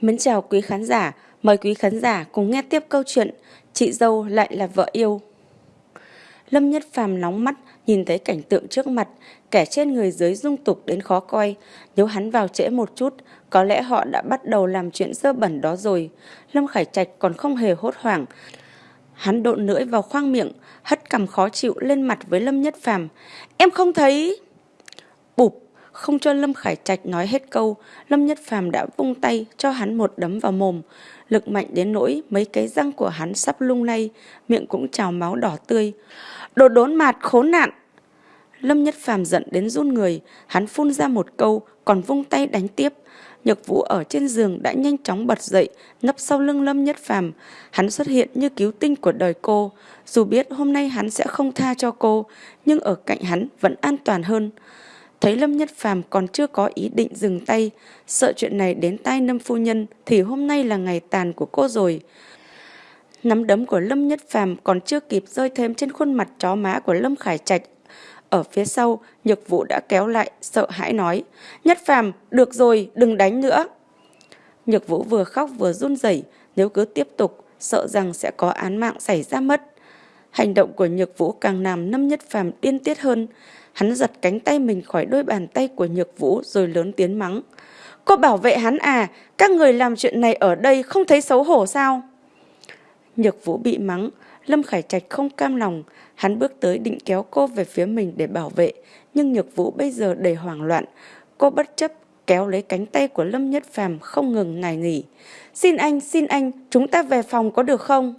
Mến chào quý khán giả, mời quý khán giả cùng nghe tiếp câu chuyện Chị dâu lại là vợ yêu. Lâm Nhất Phàm nóng mắt nhìn thấy cảnh tượng trước mặt, kẻ trên người dưới dung tục đến khó coi. Nếu hắn vào trễ một chút, có lẽ họ đã bắt đầu làm chuyện dơ bẩn đó rồi. Lâm Khải Trạch còn không hề hốt hoảng. Hắn độn lưỡi vào khoang miệng, hất cằm khó chịu lên mặt với Lâm Nhất Phàm. Em không thấy... Bụp, không cho Lâm Khải Trạch nói hết câu, Lâm Nhất Phàm đã vung tay cho hắn một đấm vào mồm. Lực mạnh đến nỗi mấy cái răng của hắn sắp lung lay, miệng cũng trào máu đỏ tươi. Đồ đốn mạt khốn nạn! Lâm Nhất Phàm giận đến run người, hắn phun ra một câu, còn vung tay đánh tiếp. Nhược Vũ ở trên giường đã nhanh chóng bật dậy, nấp sau lưng Lâm Nhất Phàm. Hắn xuất hiện như cứu tinh của đời cô. Dù biết hôm nay hắn sẽ không tha cho cô, nhưng ở cạnh hắn vẫn an toàn hơn. Thấy Lâm Nhất Phàm còn chưa có ý định dừng tay, sợ chuyện này đến tai Lâm phu nhân thì hôm nay là ngày tàn của cô rồi. Nắm đấm của Lâm Nhất Phàm còn chưa kịp rơi thêm trên khuôn mặt chó má của Lâm Khải Trạch. Ở phía sau, Nhược Vũ đã kéo lại, sợ hãi nói: "Nhất Phàm, được rồi, đừng đánh nữa." Nhược Vũ vừa khóc vừa run rẩy, nếu cứ tiếp tục, sợ rằng sẽ có án mạng xảy ra mất. Hành động của Nhược Vũ càng làm Lâm Nhất Phàm điên tiết hơn. Hắn giật cánh tay mình khỏi đôi bàn tay của Nhược Vũ rồi lớn tiếng mắng. Cô bảo vệ hắn à, các người làm chuyện này ở đây không thấy xấu hổ sao? Nhược Vũ bị mắng, Lâm Khải Trạch không cam lòng, hắn bước tới định kéo cô về phía mình để bảo vệ, nhưng Nhược Vũ bây giờ đầy hoảng loạn, cô bất chấp kéo lấy cánh tay của Lâm Nhất Phàm không ngừng nài nghỉ. "Xin anh, xin anh, chúng ta về phòng có được không?"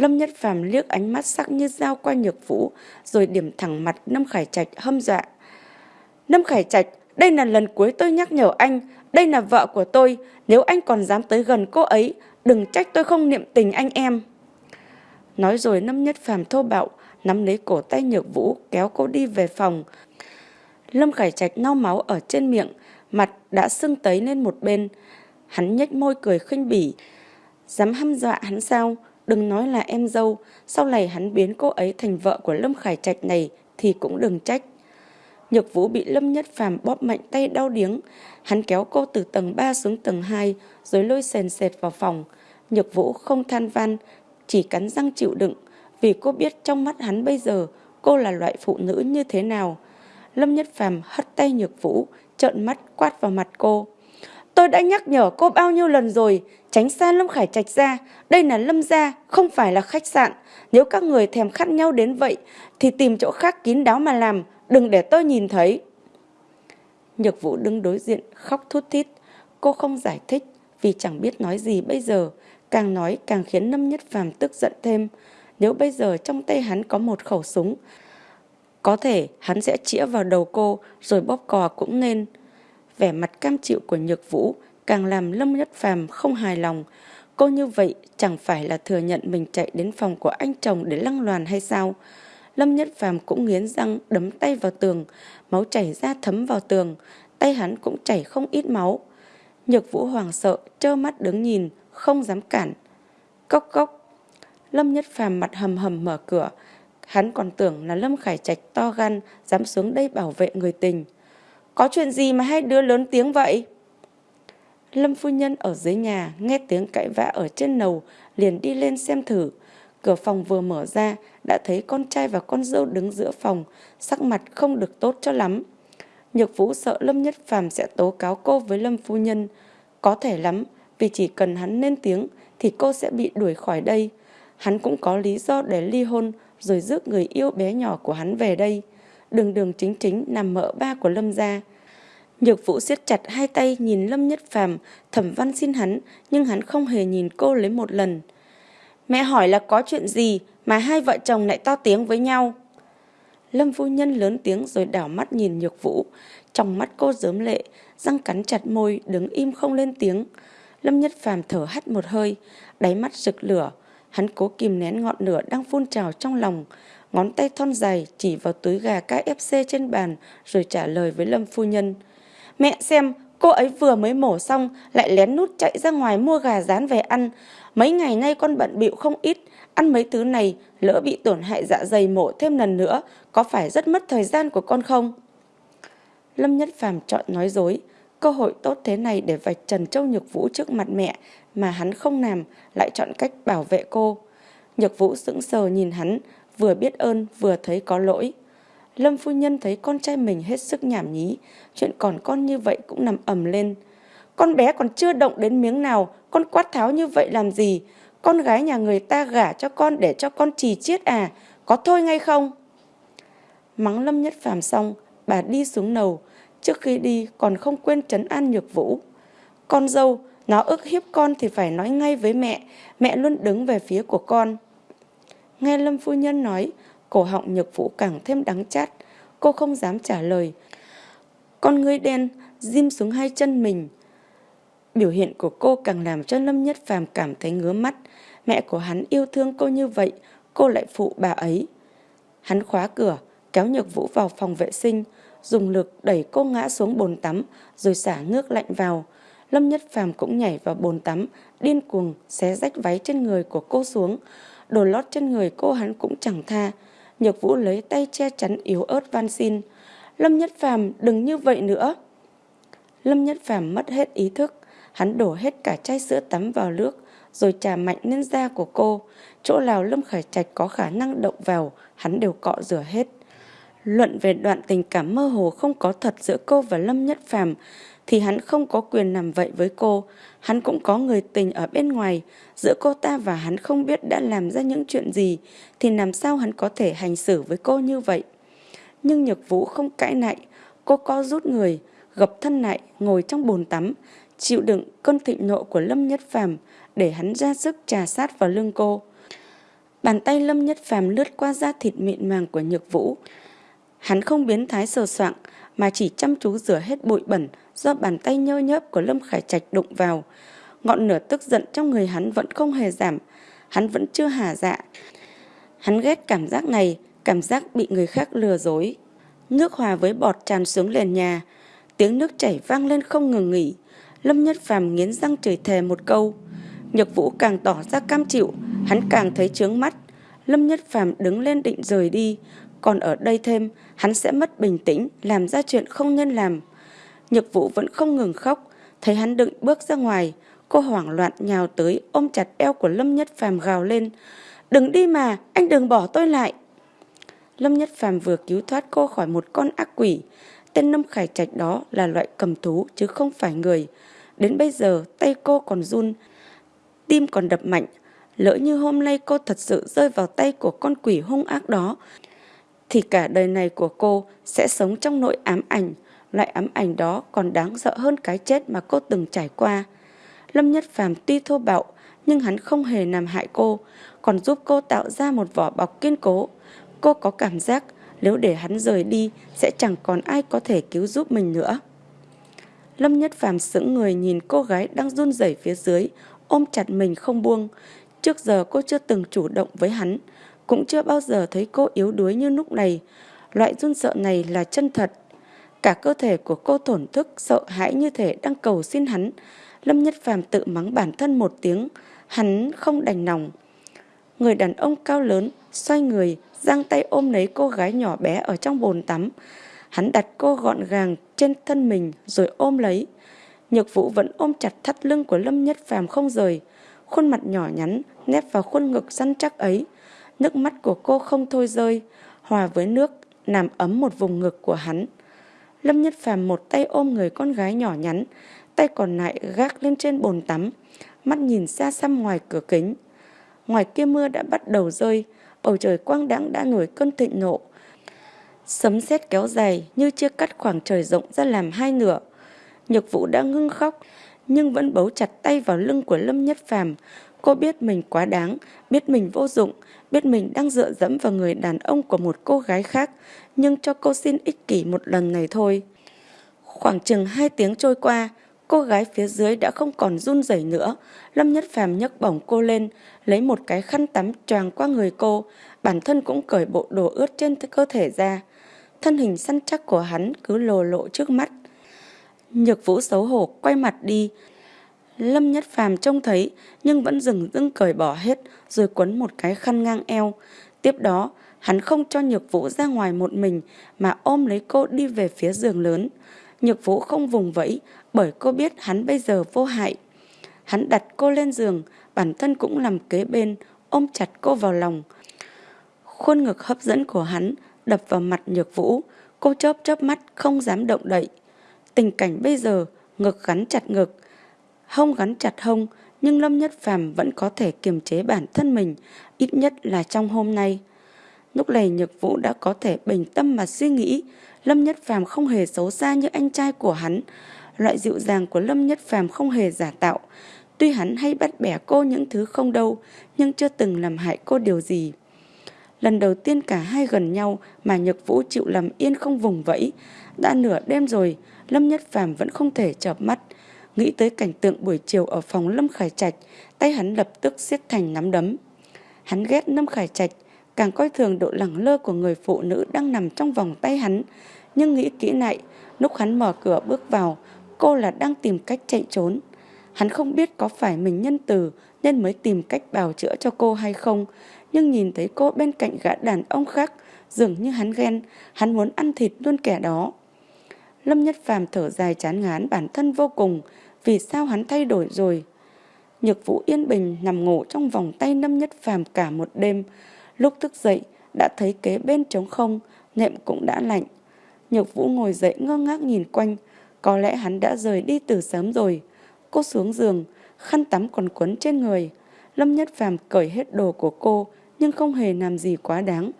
Lâm Nhất Phàm liếc ánh mắt sắc như dao qua Nhược Vũ, rồi điểm thẳng mặt Lâm Khải Trạch hâm dọa. Lâm Khải Trạch, đây là lần cuối tôi nhắc nhở anh, đây là vợ của tôi, nếu anh còn dám tới gần cô ấy, đừng trách tôi không niệm tình anh em. Nói rồi Lâm Nhất Phàm thô bạo, nắm lấy cổ tay Nhược Vũ, kéo cô đi về phòng. Lâm Khải Trạch lau máu ở trên miệng, mặt đã sưng tấy lên một bên. Hắn nhếch môi cười khinh bỉ. Dám hăm dọa hắn sao? Đừng nói là em dâu, sau này hắn biến cô ấy thành vợ của Lâm Khải Trạch này thì cũng đừng trách. Nhược Vũ bị Lâm Nhất Phàm bóp mạnh tay đau điếng. Hắn kéo cô từ tầng 3 xuống tầng 2 rồi lôi sền sệt vào phòng. Nhược Vũ không than van, chỉ cắn răng chịu đựng vì cô biết trong mắt hắn bây giờ cô là loại phụ nữ như thế nào. Lâm Nhất Phàm hất tay Nhược Vũ, trợn mắt quát vào mặt cô. Tôi đã nhắc nhở cô bao nhiêu lần rồi, tránh xa Lâm Khải Trạch ra, đây là Lâm gia, không phải là khách sạn. Nếu các người thèm khát nhau đến vậy, thì tìm chỗ khác kín đáo mà làm, đừng để tôi nhìn thấy. Nhược Vũ đứng đối diện, khóc thút thít. Cô không giải thích, vì chẳng biết nói gì bây giờ. Càng nói càng khiến Lâm Nhất Phàm tức giận thêm. Nếu bây giờ trong tay hắn có một khẩu súng, có thể hắn sẽ chĩa vào đầu cô rồi bóp cò cũng nên. Vẻ mặt cam chịu của Nhược Vũ càng làm Lâm Nhất Phàm không hài lòng. Cô như vậy chẳng phải là thừa nhận mình chạy đến phòng của anh chồng để lăng loàn hay sao? Lâm Nhất Phàm cũng nghiến răng đấm tay vào tường, máu chảy ra thấm vào tường, tay hắn cũng chảy không ít máu. Nhược Vũ hoàng sợ, trơ mắt đứng nhìn, không dám cản. Cốc cốc. Lâm Nhất Phàm mặt hầm hầm mở cửa, hắn còn tưởng là Lâm Khải Trạch to gan dám xuống đây bảo vệ người tình. Có chuyện gì mà hai đứa lớn tiếng vậy? Lâm phu nhân ở dưới nhà nghe tiếng cãi vã ở trên lầu liền đi lên xem thử. Cửa phòng vừa mở ra đã thấy con trai và con dâu đứng giữa phòng, sắc mặt không được tốt cho lắm. Nhược Vũ sợ Lâm Nhất Phàm sẽ tố cáo cô với Lâm phu nhân. Có thể lắm, vì chỉ cần hắn lên tiếng thì cô sẽ bị đuổi khỏi đây. Hắn cũng có lý do để ly hôn rồi rước người yêu bé nhỏ của hắn về đây. Đường đường chính chính nằm mợ ba của Lâm gia. Nhược Vũ siết chặt hai tay nhìn Lâm Nhất Phàm, Thẩm Văn xin hắn, nhưng hắn không hề nhìn cô lấy một lần. Mẹ hỏi là có chuyện gì mà hai vợ chồng lại to tiếng với nhau? Lâm phu nhân lớn tiếng rồi đảo mắt nhìn Nhược Vũ, trong mắt cô dớm lệ, răng cắn chặt môi, đứng im không lên tiếng. Lâm Nhất Phàm thở hắt một hơi, đáy mắt rực lửa, hắn cố kìm nén ngọn lửa đang phun trào trong lòng, ngón tay thon dài chỉ vào túi gà KFC trên bàn rồi trả lời với Lâm phu nhân. Mẹ xem, cô ấy vừa mới mổ xong lại lén nút chạy ra ngoài mua gà rán về ăn. Mấy ngày nay con bận bịu không ít, ăn mấy thứ này lỡ bị tổn hại dạ dày mổ thêm lần nữa, có phải rất mất thời gian của con không? Lâm Nhất Phàm chọn nói dối, Cơ hội tốt thế này để vạch trần Châu Nhược Vũ trước mặt mẹ mà hắn không làm, lại chọn cách bảo vệ cô. Nhược Vũ sững sờ nhìn hắn, vừa biết ơn vừa thấy có lỗi. Lâm phu nhân thấy con trai mình hết sức nhảm nhí, chuyện còn con như vậy cũng nằm ầm lên. Con bé còn chưa động đến miếng nào, con quát tháo như vậy làm gì? Con gái nhà người ta gả cho con để cho con trì chiết à, có thôi ngay không? Mắng Lâm Nhất Phàm xong, bà đi xuống nầu, trước khi đi còn không quên trấn an nhược vũ. Con dâu, nó ức hiếp con thì phải nói ngay với mẹ, mẹ luôn đứng về phía của con. Nghe Lâm Phu Nhân nói, cổ họng nhược vũ càng thêm đắng chát, cô không dám trả lời. Con ngươi đen, diêm xuống hai chân mình. Biểu hiện của cô càng làm cho Lâm Nhất Phàm cảm thấy ngứa mắt. Mẹ của hắn yêu thương cô như vậy, cô lại phụ bà ấy. Hắn khóa cửa, kéo Nhược Vũ vào phòng vệ sinh, dùng lực đẩy cô ngã xuống bồn tắm rồi xả nước lạnh vào. Lâm Nhất Phàm cũng nhảy vào bồn tắm, điên cuồng xé rách váy trên người của cô xuống. Đồ lót trên người cô hắn cũng chẳng tha. Nhược Vũ lấy tay che chắn yếu ớt van xin. Lâm Nhất Phàm đừng như vậy nữa. Lâm Nhất Phàm mất hết ý thức, hắn đổ hết cả chai sữa tắm vào nước, rồi trà mạnh lên da của cô. Chỗ nào Lâm Khải Trạch có khả năng động vào, hắn đều cọ rửa hết. Luận về đoạn tình cảm mơ hồ không có thật giữa cô và Lâm Nhất Phàm thì hắn không có quyền làm vậy với cô. Hắn cũng có người tình ở bên ngoài, giữa cô ta và hắn không biết đã làm ra những chuyện gì, thì làm sao hắn có thể hành xử với cô như vậy. Nhưng Nhược Vũ không cãi nại, cô co rút người, gập thân lại, ngồi trong bồn tắm, chịu đựng cơn thịnh nộ của Lâm Nhất Phàm để hắn ra sức trà sát vào lưng cô. Bàn tay Lâm Nhất Phàm lướt qua da thịt mịn màng của Nhược Vũ. Hắn không biến thái sờ soạng mà chỉ chăm chú rửa hết bụi bẩn do bàn tay nhơ nhớp của Lâm Khải Trạch đụng vào. Ngọn lửa tức giận trong người hắn vẫn không hề giảm, hắn vẫn chưa hà dạ. Hắn ghét cảm giác này, cảm giác bị người khác lừa dối. Nước hòa với bọt tràn xuống nền nhà, tiếng nước chảy vang lên không ngừng nghỉ. Lâm Nhất Phàm nghiến răng chửi thề một câu. Nhược Vũ càng tỏ ra cam chịu, hắn càng thấy chướng mắt. Lâm Nhất Phàm đứng lên định rời đi, còn ở đây thêm, hắn sẽ mất bình tĩnh, làm ra chuyện không nên làm. Nhược Vũ vẫn không ngừng khóc, thấy hắn định bước ra ngoài, cô hoảng loạn nhào tới ôm chặt eo của Lâm Nhất Phàm gào lên. Đừng đi mà, anh đừng bỏ tôi lại. Lâm Nhất Phàm vừa cứu thoát cô khỏi một con ác quỷ. Tên Lâm Khải Trạch đó là loại cầm thú chứ không phải người. Đến bây giờ tay cô còn run, tim còn đập mạnh. Lỡ như hôm nay cô thật sự rơi vào tay của con quỷ hung ác đó, thì cả đời này của cô sẽ sống trong nỗi ám ảnh. Loại ám ảnh đó còn đáng sợ hơn cái chết mà cô từng trải qua. Lâm Nhất Phàm tuy thô bạo, nhưng hắn không hề làm hại cô, còn giúp cô tạo ra một vỏ bọc kiên cố. Cô có cảm giác nếu để hắn rời đi sẽ chẳng còn ai có thể cứu giúp mình nữa. Lâm Nhất Phàm sững người nhìn cô gái đang run rẩy phía dưới, ôm chặt mình không buông. Trước giờ cô chưa từng chủ động với hắn, cũng chưa bao giờ thấy cô yếu đuối như lúc này. Loại run sợ này là chân thật. Cả cơ thể của cô thổn thức, sợ hãi như thể đang cầu xin hắn. Lâm Nhất Phàm tự mắng bản thân một tiếng, hắn không đành lòng. Người đàn ông cao lớn, xoay người, giang tay ôm lấy cô gái nhỏ bé ở trong bồn tắm. Hắn đặt cô gọn gàng trên thân mình rồi ôm lấy. Nhược vũ vẫn ôm chặt thắt lưng của Lâm Nhất Phàm không rời. Khuôn mặt nhỏ nhắn nép vào khuôn ngực săn chắc ấy. Nước mắt của cô không thôi rơi, hòa với nước, làm ấm một vùng ngực của hắn. Lâm Nhất Phàm một tay ôm người con gái nhỏ nhắn, tay còn lại gác lên trên bồn tắm, mắt nhìn xa xăm ngoài cửa kính. Ngoài kia mưa đã bắt đầu rơi, bầu trời quang đãng đã nổi cơn thịnh nộ. Sấm sét kéo dài như chia cắt khoảng trời rộng ra làm hai nửa. Nhược Vũ đã ngưng khóc, nhưng vẫn bấu chặt tay vào lưng của Lâm Nhất Phàm. Cô biết mình quá đáng, biết mình vô dụng, biết mình đang dựa dẫm vào người đàn ông của một cô gái khác, nhưng cho cô xin ích kỷ một lần này thôi. Khoảng chừng hai tiếng trôi qua, cô gái phía dưới đã không còn run rẩy nữa. Lâm Nhất Phàm nhấc bổng cô lên, lấy một cái khăn tắm choàng qua người cô, bản thân cũng cởi bộ đồ ướt trên cơ thể ra. Thân hình săn chắc của hắn cứ lồ lộ trước mắt. Nhược vũ xấu hổ quay mặt đi, Lâm Nhất Phàm trông thấy nhưng vẫn dừng dưng cởi bỏ hết rồi quấn một cái khăn ngang eo. Tiếp đó, hắn không cho Nhược Vũ ra ngoài một mình mà ôm lấy cô đi về phía giường lớn. Nhược Vũ không vùng vẫy bởi cô biết hắn bây giờ vô hại. Hắn đặt cô lên giường, bản thân cũng nằm kế bên, ôm chặt cô vào lòng. Khuôn ngực hấp dẫn của hắn đập vào mặt Nhược Vũ, cô chớp chớp mắt không dám động đậy. Tình cảnh bây giờ, ngực gắn chặt ngực, hông gắn chặt hông, nhưng Lâm Nhất Phàm vẫn có thể kiềm chế bản thân mình, ít nhất là trong hôm nay. Lúc này Nhược Vũ đã có thể bình tâm mà suy nghĩ, Lâm Nhất Phàm không hề xấu xa như anh trai của hắn. Loại dịu dàng của Lâm Nhất Phàm không hề giả tạo. Tuy hắn hay bắt bẻ cô những thứ không đâu, nhưng chưa từng làm hại cô điều gì. Lần đầu tiên cả hai gần nhau mà Nhược Vũ chịu làm yên không vùng vẫy. Đã nửa đêm rồi, Lâm Nhất Phàm vẫn không thể chợp mắt. Nghĩ tới cảnh tượng buổi chiều ở phòng Lâm Khải Trạch, tay hắn lập tức siết thành nắm đấm. Hắn ghét Lâm Khải Trạch, càng coi thường độ lẳng lơ của người phụ nữ đang nằm trong vòng tay hắn. Nhưng nghĩ kỹ lại, lúc hắn mở cửa bước vào, cô là đang tìm cách chạy trốn. Hắn không biết có phải mình nhân từ nên mới tìm cách bào chữa cho cô hay không, nhưng nhìn thấy cô bên cạnh gã đàn ông khác, dường như hắn ghen, hắn muốn ăn thịt luôn kẻ đó. Lâm Nhất Phàm thở dài chán ngán bản thân vô cùng, vì sao hắn thay đổi rồi. Nhược Vũ yên bình nằm ngủ trong vòng tay Lâm Nhất Phàm cả một đêm, lúc thức dậy đã thấy kế bên trống không, nệm cũng đã lạnh. Nhược Vũ ngồi dậy ngơ ngác nhìn quanh, có lẽ hắn đã rời đi từ sớm rồi. Cô xuống giường, khăn tắm còn quấn trên người. Lâm Nhất Phàm cởi hết đồ của cô, nhưng không hề làm gì quá đáng.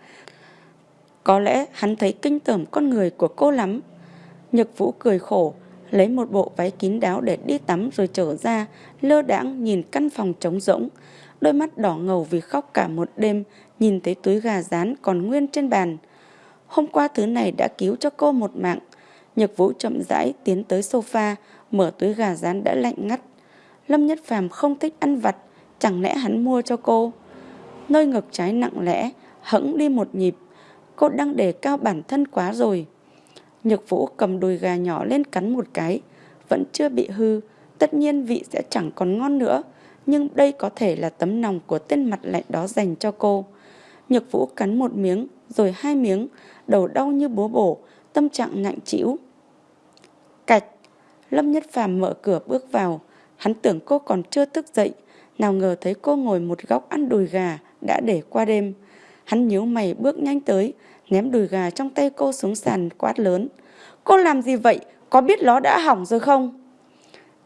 Có lẽ hắn thấy kinh tởm con người của cô lắm. Nhược Vũ cười khổ, lấy một bộ váy kín đáo để đi tắm rồi trở ra, lơ đãng nhìn căn phòng trống rỗng. Đôi mắt đỏ ngầu vì khóc cả một đêm, nhìn thấy túi gà rán còn nguyên trên bàn. Hôm qua thứ này đã cứu cho cô một mạng. Nhược Vũ chậm rãi tiến tới sofa, mở túi gà rán đã lạnh ngắt. Lâm Nhất Phàm không thích ăn vặt, chẳng lẽ hắn mua cho cô? Nơi ngực trái nặng lẽ, hững đi một nhịp. Cô đang đề cao bản thân quá rồi. Nhược Vũ cầm đùi gà nhỏ lên cắn một cái, vẫn chưa bị hư, tất nhiên vị sẽ chẳng còn ngon nữa, nhưng đây có thể là tấm lòng của tên mặt lạnh đó dành cho cô. Nhược Vũ cắn một miếng, rồi hai miếng, đầu đau như búa bổ, tâm trạng nặng trĩu. Cạch, Lâm Nhất Phàm mở cửa bước vào, hắn tưởng cô còn chưa thức dậy, nào ngờ thấy cô ngồi một góc ăn đùi gà đã để qua đêm. Hắn nhíu mày bước nhanh tới, ném đùi gà trong tay cô xuống sàn quát lớn. Cô làm gì vậy? Có biết nó đã hỏng rồi không?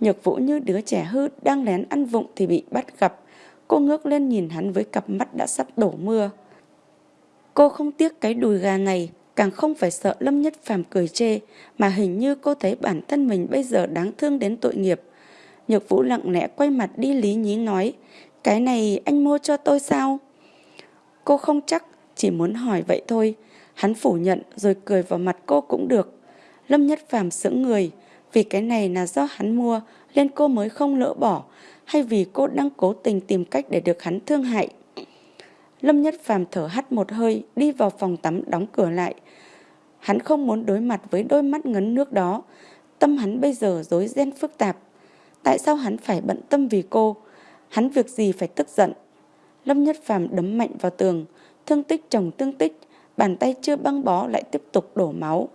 Nhược vũ như đứa trẻ hư đang lén ăn vụng thì bị bắt gặp. Cô ngước lên nhìn hắn với cặp mắt đã sắp đổ mưa. Cô không tiếc cái đùi gà này, càng không phải sợ Lâm Nhất Phàm cười chê, mà hình như cô thấy bản thân mình bây giờ đáng thương đến tội nghiệp. Nhược Vũ lặng lẽ quay mặt đi lý nhí nói, cái này anh mua cho tôi sao? Cô không chắc, chỉ muốn hỏi vậy thôi. Hắn phủ nhận rồi cười vào mặt cô cũng được. Lâm Nhất Phàm sững người, vì cái này là do hắn mua nên cô mới không lỡ bỏ, hay vì cô đang cố tình tìm cách để được hắn thương hại. Lâm Nhất Phàm thở hắt một hơi, đi vào phòng tắm đóng cửa lại. Hắn không muốn đối mặt với đôi mắt ngấn nước đó. Tâm hắn bây giờ rối ren phức tạp. Tại sao hắn phải bận tâm vì cô? Hắn việc gì phải tức giận? Lâm Nhất Phàm đấm mạnh vào tường, thương tích chồng thương tích, bàn tay chưa băng bó lại tiếp tục đổ máu.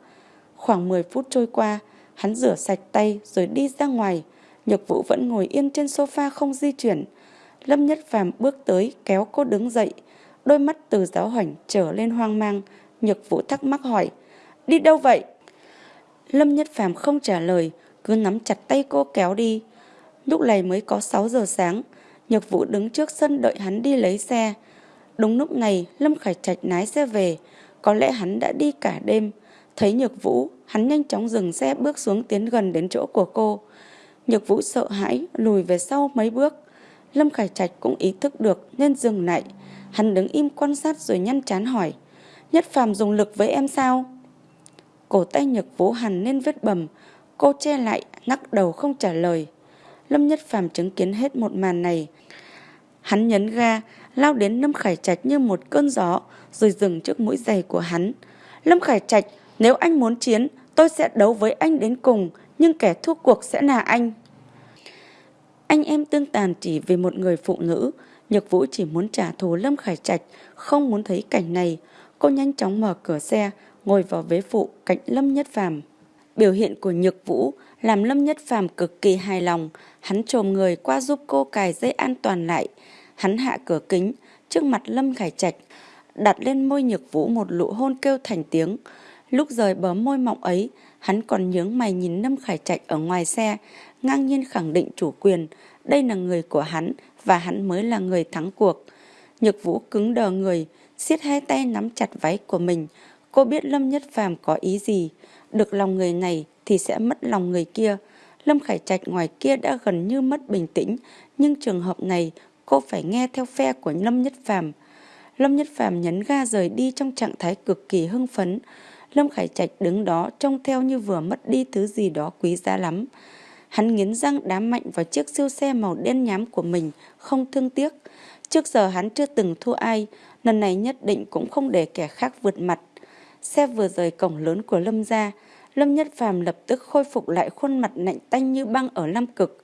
Khoảng 10 phút trôi qua, hắn rửa sạch tay rồi đi ra ngoài. Nhược Vũ vẫn ngồi yên trên sofa không di chuyển. Lâm Nhất Phàm bước tới kéo cô đứng dậy, đôi mắt từ giáo hoảnh trở lên hoang mang. Nhược Vũ thắc mắc hỏi, đi đâu vậy? Lâm Nhất Phàm không trả lời, cứ nắm chặt tay cô kéo đi. Lúc này mới có 6 giờ sáng, Nhược Vũ đứng trước sân đợi hắn đi lấy xe. Đúng lúc này, Lâm Khải Trạch lái xe về, có lẽ hắn đã đi cả đêm. Thấy Nhược Vũ, hắn nhanh chóng dừng xe bước xuống tiến gần đến chỗ của cô. Nhược Vũ sợ hãi, lùi về sau mấy bước. Lâm Khải Trạch cũng ý thức được nên dừng lại. Hắn đứng im quan sát rồi nhăn chán hỏi. Nhất phàm dùng lực với em sao? Cổ tay Nhược Vũ hằn lên vết bầm. Cô che lại, ngắc đầu không trả lời. Lâm Nhất Phàm chứng kiến hết một màn này. Hắn nhấn ga, lao đến Lâm Khải Trạch như một cơn gió, rồi dừng trước mũi giày của hắn. Lâm Khải Trạch, nếu anh muốn chiến, tôi sẽ đấu với anh đến cùng, nhưng kẻ thua cuộc sẽ là anh. Anh em tương tàn chỉ vì một người phụ nữ, Nhược Vũ chỉ muốn trả thù Lâm Khải Trạch, không muốn thấy cảnh này. Cô nhanh chóng mở cửa xe, ngồi vào vế phụ cạnh Lâm Nhất Phàm. Biểu hiện của Nhược Vũ làm Lâm Nhất Phàm cực kỳ hài lòng, hắn trồm người qua giúp cô cài dây an toàn lại. Hắn hạ cửa kính, trước mặt Lâm Khải Trạch, đặt lên môi Nhược Vũ một nụ hôn kêu thành tiếng. Lúc rời bờ môi mọng ấy, hắn còn nhướng mày nhìn Lâm Khải Trạch ở ngoài xe, ngang nhiên khẳng định chủ quyền, đây là người của hắn và hắn mới là người thắng cuộc. Nhược Vũ cứng đờ người, siết hai tay nắm chặt váy của mình. Cô biết Lâm Nhất Phàm có ý gì, được lòng người này thì sẽ mất lòng người kia. Lâm Khải Trạch ngoài kia đã gần như mất bình tĩnh, nhưng trường hợp này cô phải nghe theo phe của Lâm Nhất Phàm. Lâm Nhất Phàm nhấn ga rời đi trong trạng thái cực kỳ hưng phấn. Lâm Khải Trạch đứng đó trông theo như vừa mất đi thứ gì đó quý giá lắm. Hắn nghiến răng đá mạnh vào chiếc siêu xe màu đen nhám của mình, không thương tiếc. Trước giờ hắn chưa từng thua ai, lần này nhất định cũng không để kẻ khác vượt mặt. Xe vừa rời cổng lớn của Lâm gia, Lâm Nhất Phàm lập tức khôi phục lại khuôn mặt lạnh tanh như băng ở Lam Cực.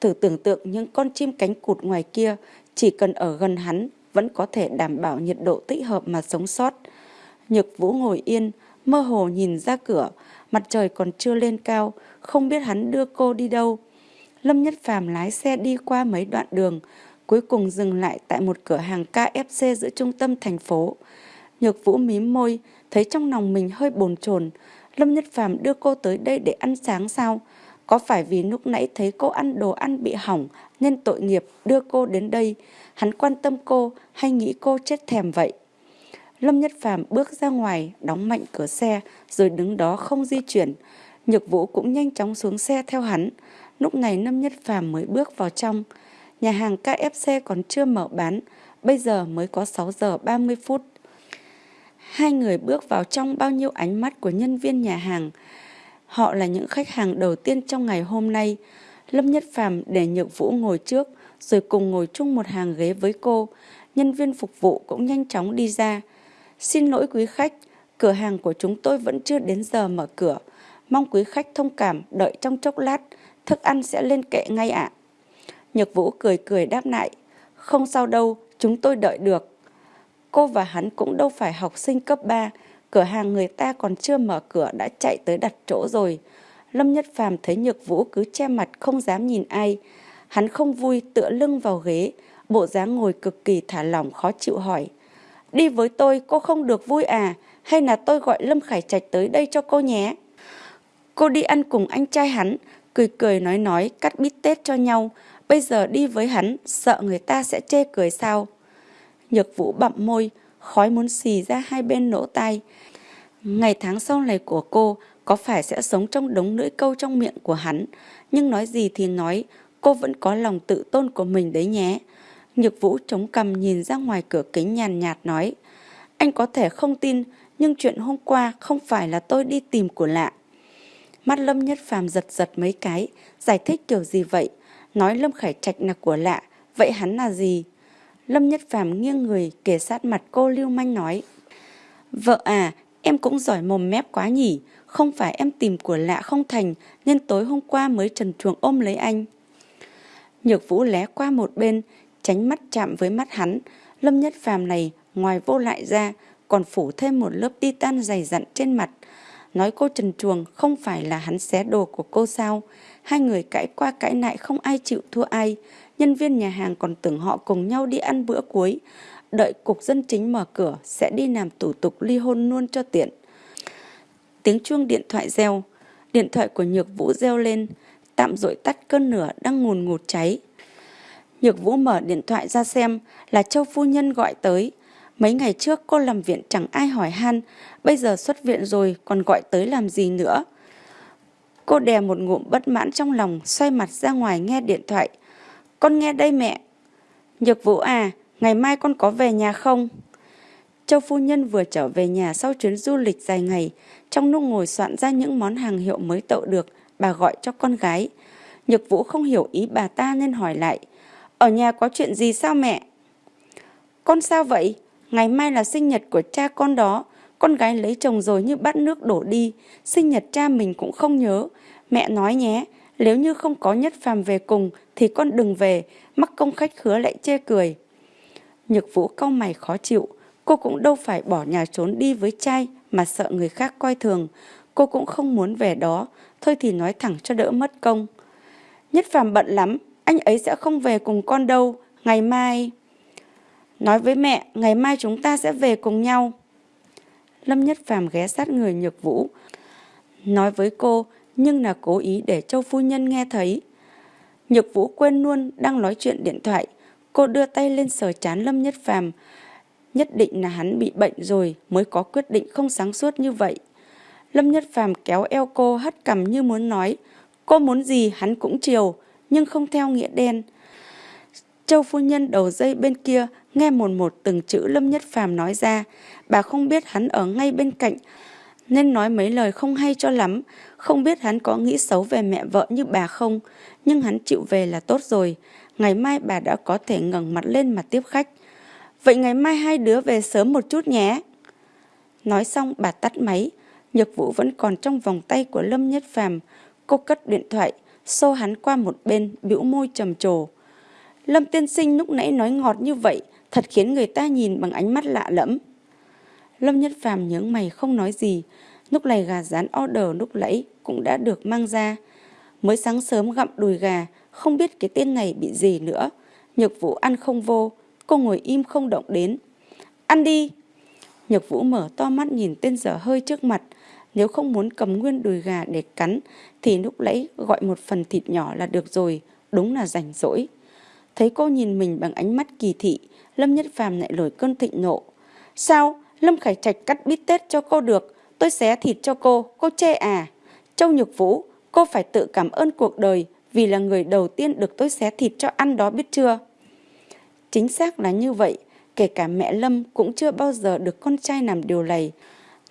Thử tưởng tượng những con chim cánh cụt ngoài kia, chỉ cần ở gần hắn vẫn có thể đảm bảo nhiệt độ tích hợp mà sống sót. Nhược Vũ ngồi yên, mơ hồ nhìn ra cửa, mặt trời còn chưa lên cao, không biết hắn đưa cô đi đâu. Lâm Nhất Phàm lái xe đi qua mấy đoạn đường, cuối cùng dừng lại tại một cửa hàng KFC giữa trung tâm thành phố. Nhược Vũ mím môi, thấy trong lòng mình hơi bồn chồn. Lâm Nhất Phàm đưa cô tới đây để ăn sáng sao? Có phải vì lúc nãy thấy cô ăn đồ ăn bị hỏng nên tội nghiệp đưa cô đến đây? Hắn quan tâm cô hay nghĩ cô chết thèm vậy? Lâm Nhất Phàm bước ra ngoài, đóng mạnh cửa xe rồi đứng đó không di chuyển. Nhược Vũ cũng nhanh chóng xuống xe theo hắn. Lúc này Lâm Nhất Phàm mới bước vào trong. Nhà hàng KFC còn chưa mở bán, bây giờ mới có 6 giờ 30 phút. Hai người bước vào trong bao nhiêu ánh mắt của nhân viên nhà hàng. Họ là những khách hàng đầu tiên trong ngày hôm nay. Lâm Nhất Phàm để Nhược Vũ ngồi trước, rồi cùng ngồi chung một hàng ghế với cô. Nhân viên phục vụ cũng nhanh chóng đi ra. Xin lỗi quý khách, cửa hàng của chúng tôi vẫn chưa đến giờ mở cửa. Mong quý khách thông cảm, đợi trong chốc lát, thức ăn sẽ lên kệ ngay ạ. Nhược Vũ cười cười đáp lại, không sao đâu, chúng tôi đợi được. Cô và hắn cũng đâu phải học sinh cấp 3, cửa hàng người ta còn chưa mở cửa đã chạy tới đặt chỗ rồi. Lâm Nhất Phàm thấy Nhược Vũ cứ che mặt không dám nhìn ai. Hắn không vui tựa lưng vào ghế, bộ dáng ngồi cực kỳ thả lỏng khó chịu hỏi. Đi với tôi cô không được vui à, hay là tôi gọi Lâm Khải Trạch tới đây cho cô nhé. Cô đi ăn cùng anh trai hắn, cười cười nói nói cắt bít tết cho nhau. Bây giờ đi với hắn, sợ người ta sẽ chê cười sao. Nhược vũ bặm môi, khói muốn xì ra hai bên nỗ tai. Ngày tháng sau này của cô có phải sẽ sống trong đống lưỡi câu trong miệng của hắn. Nhưng nói gì thì nói, cô vẫn có lòng tự tôn của mình đấy nhé. Nhược vũ chống cầm nhìn ra ngoài cửa kính nhàn nhạt nói. Anh có thể không tin, nhưng chuyện hôm qua không phải là tôi đi tìm của lạ. Mắt Lâm Nhất Phàm giật giật mấy cái, giải thích kiểu gì vậy? Nói Lâm Khải Trạch là của lạ, vậy hắn là gì? Lâm Nhất Phàm nghiêng người kề sát mặt cô lưu manh nói. Vợ à, em cũng giỏi mồm mép quá nhỉ, không phải em tìm của lạ không thành nên tối hôm qua mới trần truồng ôm lấy anh. Nhược Vũ lé qua một bên, tránh mắt chạm với mắt hắn. Lâm Nhất Phàm này ngoài vô lại ra còn phủ thêm một lớp titan dày dặn trên mặt. Nói cô trần truồng không phải là hắn xé đồ của cô sao. Hai người cãi qua cãi lại không ai chịu thua ai. Nhân viên nhà hàng còn tưởng họ cùng nhau đi ăn bữa cuối. Đợi cục dân chính mở cửa sẽ đi làm thủ tục ly hôn luôn cho tiện. Tiếng chuông điện thoại reo. Điện thoại của Nhược Vũ reo lên. Tạm dội tắt cơn lửa đang ngùn ngụt cháy. Nhược Vũ mở điện thoại ra xem là Châu Phu Nhân gọi tới. Mấy ngày trước cô làm viện chẳng ai hỏi han, bây giờ xuất viện rồi còn gọi tới làm gì nữa. Cô đè một ngụm bất mãn trong lòng, xoay mặt ra ngoài nghe điện thoại. Con nghe đây mẹ. Nhược Vũ à, ngày mai con có về nhà không? Châu phu nhân vừa trở về nhà sau chuyến du lịch dài ngày, trong lúc ngồi soạn ra những món hàng hiệu mới tậu được, bà gọi cho con gái. Nhược Vũ không hiểu ý bà ta nên hỏi lại. Ở nhà có chuyện gì sao mẹ? Con sao vậy? Ngày mai là sinh nhật của cha con đó. Con gái lấy chồng rồi như bắt nước đổ đi. Sinh nhật cha mình cũng không nhớ. Mẹ nói nhé, nếu như không có nhất phàm về cùng thì con đừng về. Mắc công khách khứa lại chê cười. Nhược vũ cau mày khó chịu. Cô cũng đâu phải bỏ nhà trốn đi với trai mà sợ người khác coi thường. cô cũng không muốn về đó, thôi thì nói thẳng cho đỡ mất công. Nhất Phàm bận lắm, anh ấy sẽ không về cùng con đâu, ngày mai... Nói với mẹ, ngày mai chúng ta sẽ về cùng nhau. Lâm Nhất Phàm ghé sát người Nhược Vũ. Nói với cô, nhưng là cố ý để Châu Phu Nhân nghe thấy. Nhược Vũ quên luôn đang nói chuyện điện thoại. Cô đưa tay lên sờ chán Lâm Nhất Phàm Nhất định là hắn bị bệnh rồi mới có quyết định không sáng suốt như vậy. Lâm Nhất Phàm kéo eo cô hất cằm như muốn nói. Cô muốn gì hắn cũng chiều, nhưng không theo nghĩa đen. Châu phu nhân đầu dây bên kia nghe một một từng chữ Lâm Nhất Phàm nói ra. Bà không biết hắn ở ngay bên cạnh, nên nói mấy lời không hay cho lắm. Không biết hắn có nghĩ xấu về mẹ vợ như bà không, nhưng hắn chịu về là tốt rồi. Ngày mai bà đã có thể ngẩng mặt lên mà tiếp khách. Vậy ngày mai hai đứa về sớm một chút nhé. Nói xong bà tắt máy, Nhược Vũ vẫn còn trong vòng tay của Lâm Nhất Phàm. Cô cất điện thoại, xô hắn qua một bên, bĩu môi trầm trồ. Lâm tiên sinh lúc nãy nói ngọt như vậy, thật khiến người ta nhìn bằng ánh mắt lạ lẫm. Lâm Nhất Phàm nhướng mày không nói gì, lúc này gà rán order lúc lẫy cũng đã được mang ra. Mới sáng sớm gặm đùi gà, không biết cái tên này bị gì nữa. Nhược Vũ ăn không vô, cô ngồi im không động đến. Ăn đi! Nhược Vũ mở to mắt nhìn tên dở hơi trước mặt. Nếu không muốn cầm nguyên đùi gà để cắn, thì lúc lẫy gọi một phần thịt nhỏ là được rồi, đúng là rảnh rỗi. Thấy cô nhìn mình bằng ánh mắt kỳ thị, Lâm Nhất Phàm lại nổi cơn thịnh nộ. Sao? Lâm Khải Trạch cắt bít tết cho cô được, tôi xé thịt cho cô, cô chê à? Châu Nhược Vũ, cô phải tự cảm ơn cuộc đời vì là người đầu tiên được tôi xé thịt cho ăn đó biết chưa? Chính xác là như vậy, kể cả mẹ Lâm cũng chưa bao giờ được con trai làm điều này.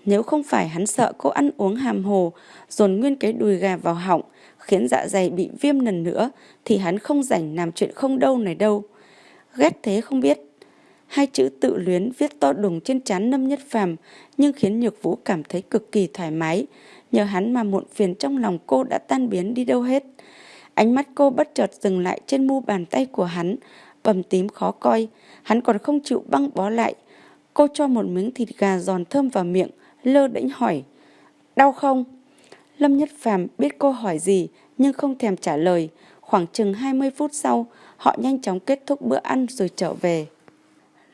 Nếu không phải hắn sợ cô ăn uống hàm hồ, dồn nguyên cái đùi gà vào họng, khiến dạ dày bị viêm lần nữa, thì hắn không rảnh làm chuyện không đâu này đâu. Ghét thế không biết. Hai chữ tự luyến viết to đùng trên trán Lâm Nhất Phàm nhưng khiến Nhược Vũ cảm thấy cực kỳ thoải mái. Nhờ hắn mà muộn phiền trong lòng cô đã tan biến đi đâu hết. Ánh mắt cô bất chợt dừng lại trên mu bàn tay của hắn, bầm tím khó coi. Hắn còn không chịu băng bó lại. Cô cho một miếng thịt gà giòn thơm vào miệng, lơ đễnh hỏi. Đau không? Lâm Nhất Phàm biết cô hỏi gì nhưng không thèm trả lời. Khoảng chừng 20 phút sau, họ nhanh chóng kết thúc bữa ăn rồi trở về.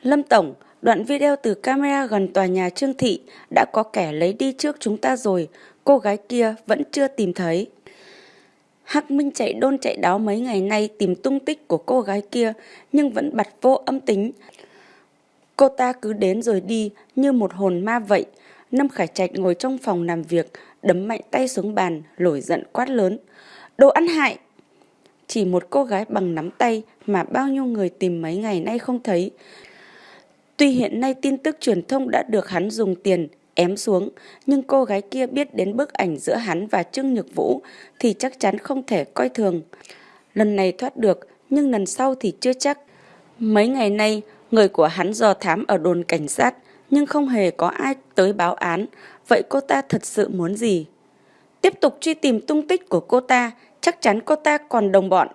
Lâm Tổng, đoạn video từ camera gần tòa nhà Trương Thị đã có kẻ lấy đi trước chúng ta rồi, cô gái kia vẫn chưa tìm thấy. Hắc Minh chạy đôn chạy đáo mấy ngày nay tìm tung tích của cô gái kia nhưng vẫn bật vô âm tính. Cô ta cứ đến rồi đi như một hồn ma vậy. Lâm Khải Trạch ngồi trong phòng làm việc, đấm mạnh tay xuống bàn, nổi giận quát lớn. Đồ ăn hại! Chỉ một cô gái bằng nắm tay mà bao nhiêu người tìm mấy ngày nay không thấy. Tuy hiện nay tin tức truyền thông đã được hắn dùng tiền ém xuống, nhưng cô gái kia biết đến bức ảnh giữa hắn và Trương Nhược Vũ thì chắc chắn không thể coi thường. Lần này thoát được, nhưng lần sau thì chưa chắc. Mấy ngày nay, người của hắn dò thám ở đồn cảnh sát, nhưng không hề có ai tới báo án. Vậy cô ta thật sự muốn gì? Tiếp tục truy tìm tung tích của cô ta, chắc chắn cô ta còn đồng bọn.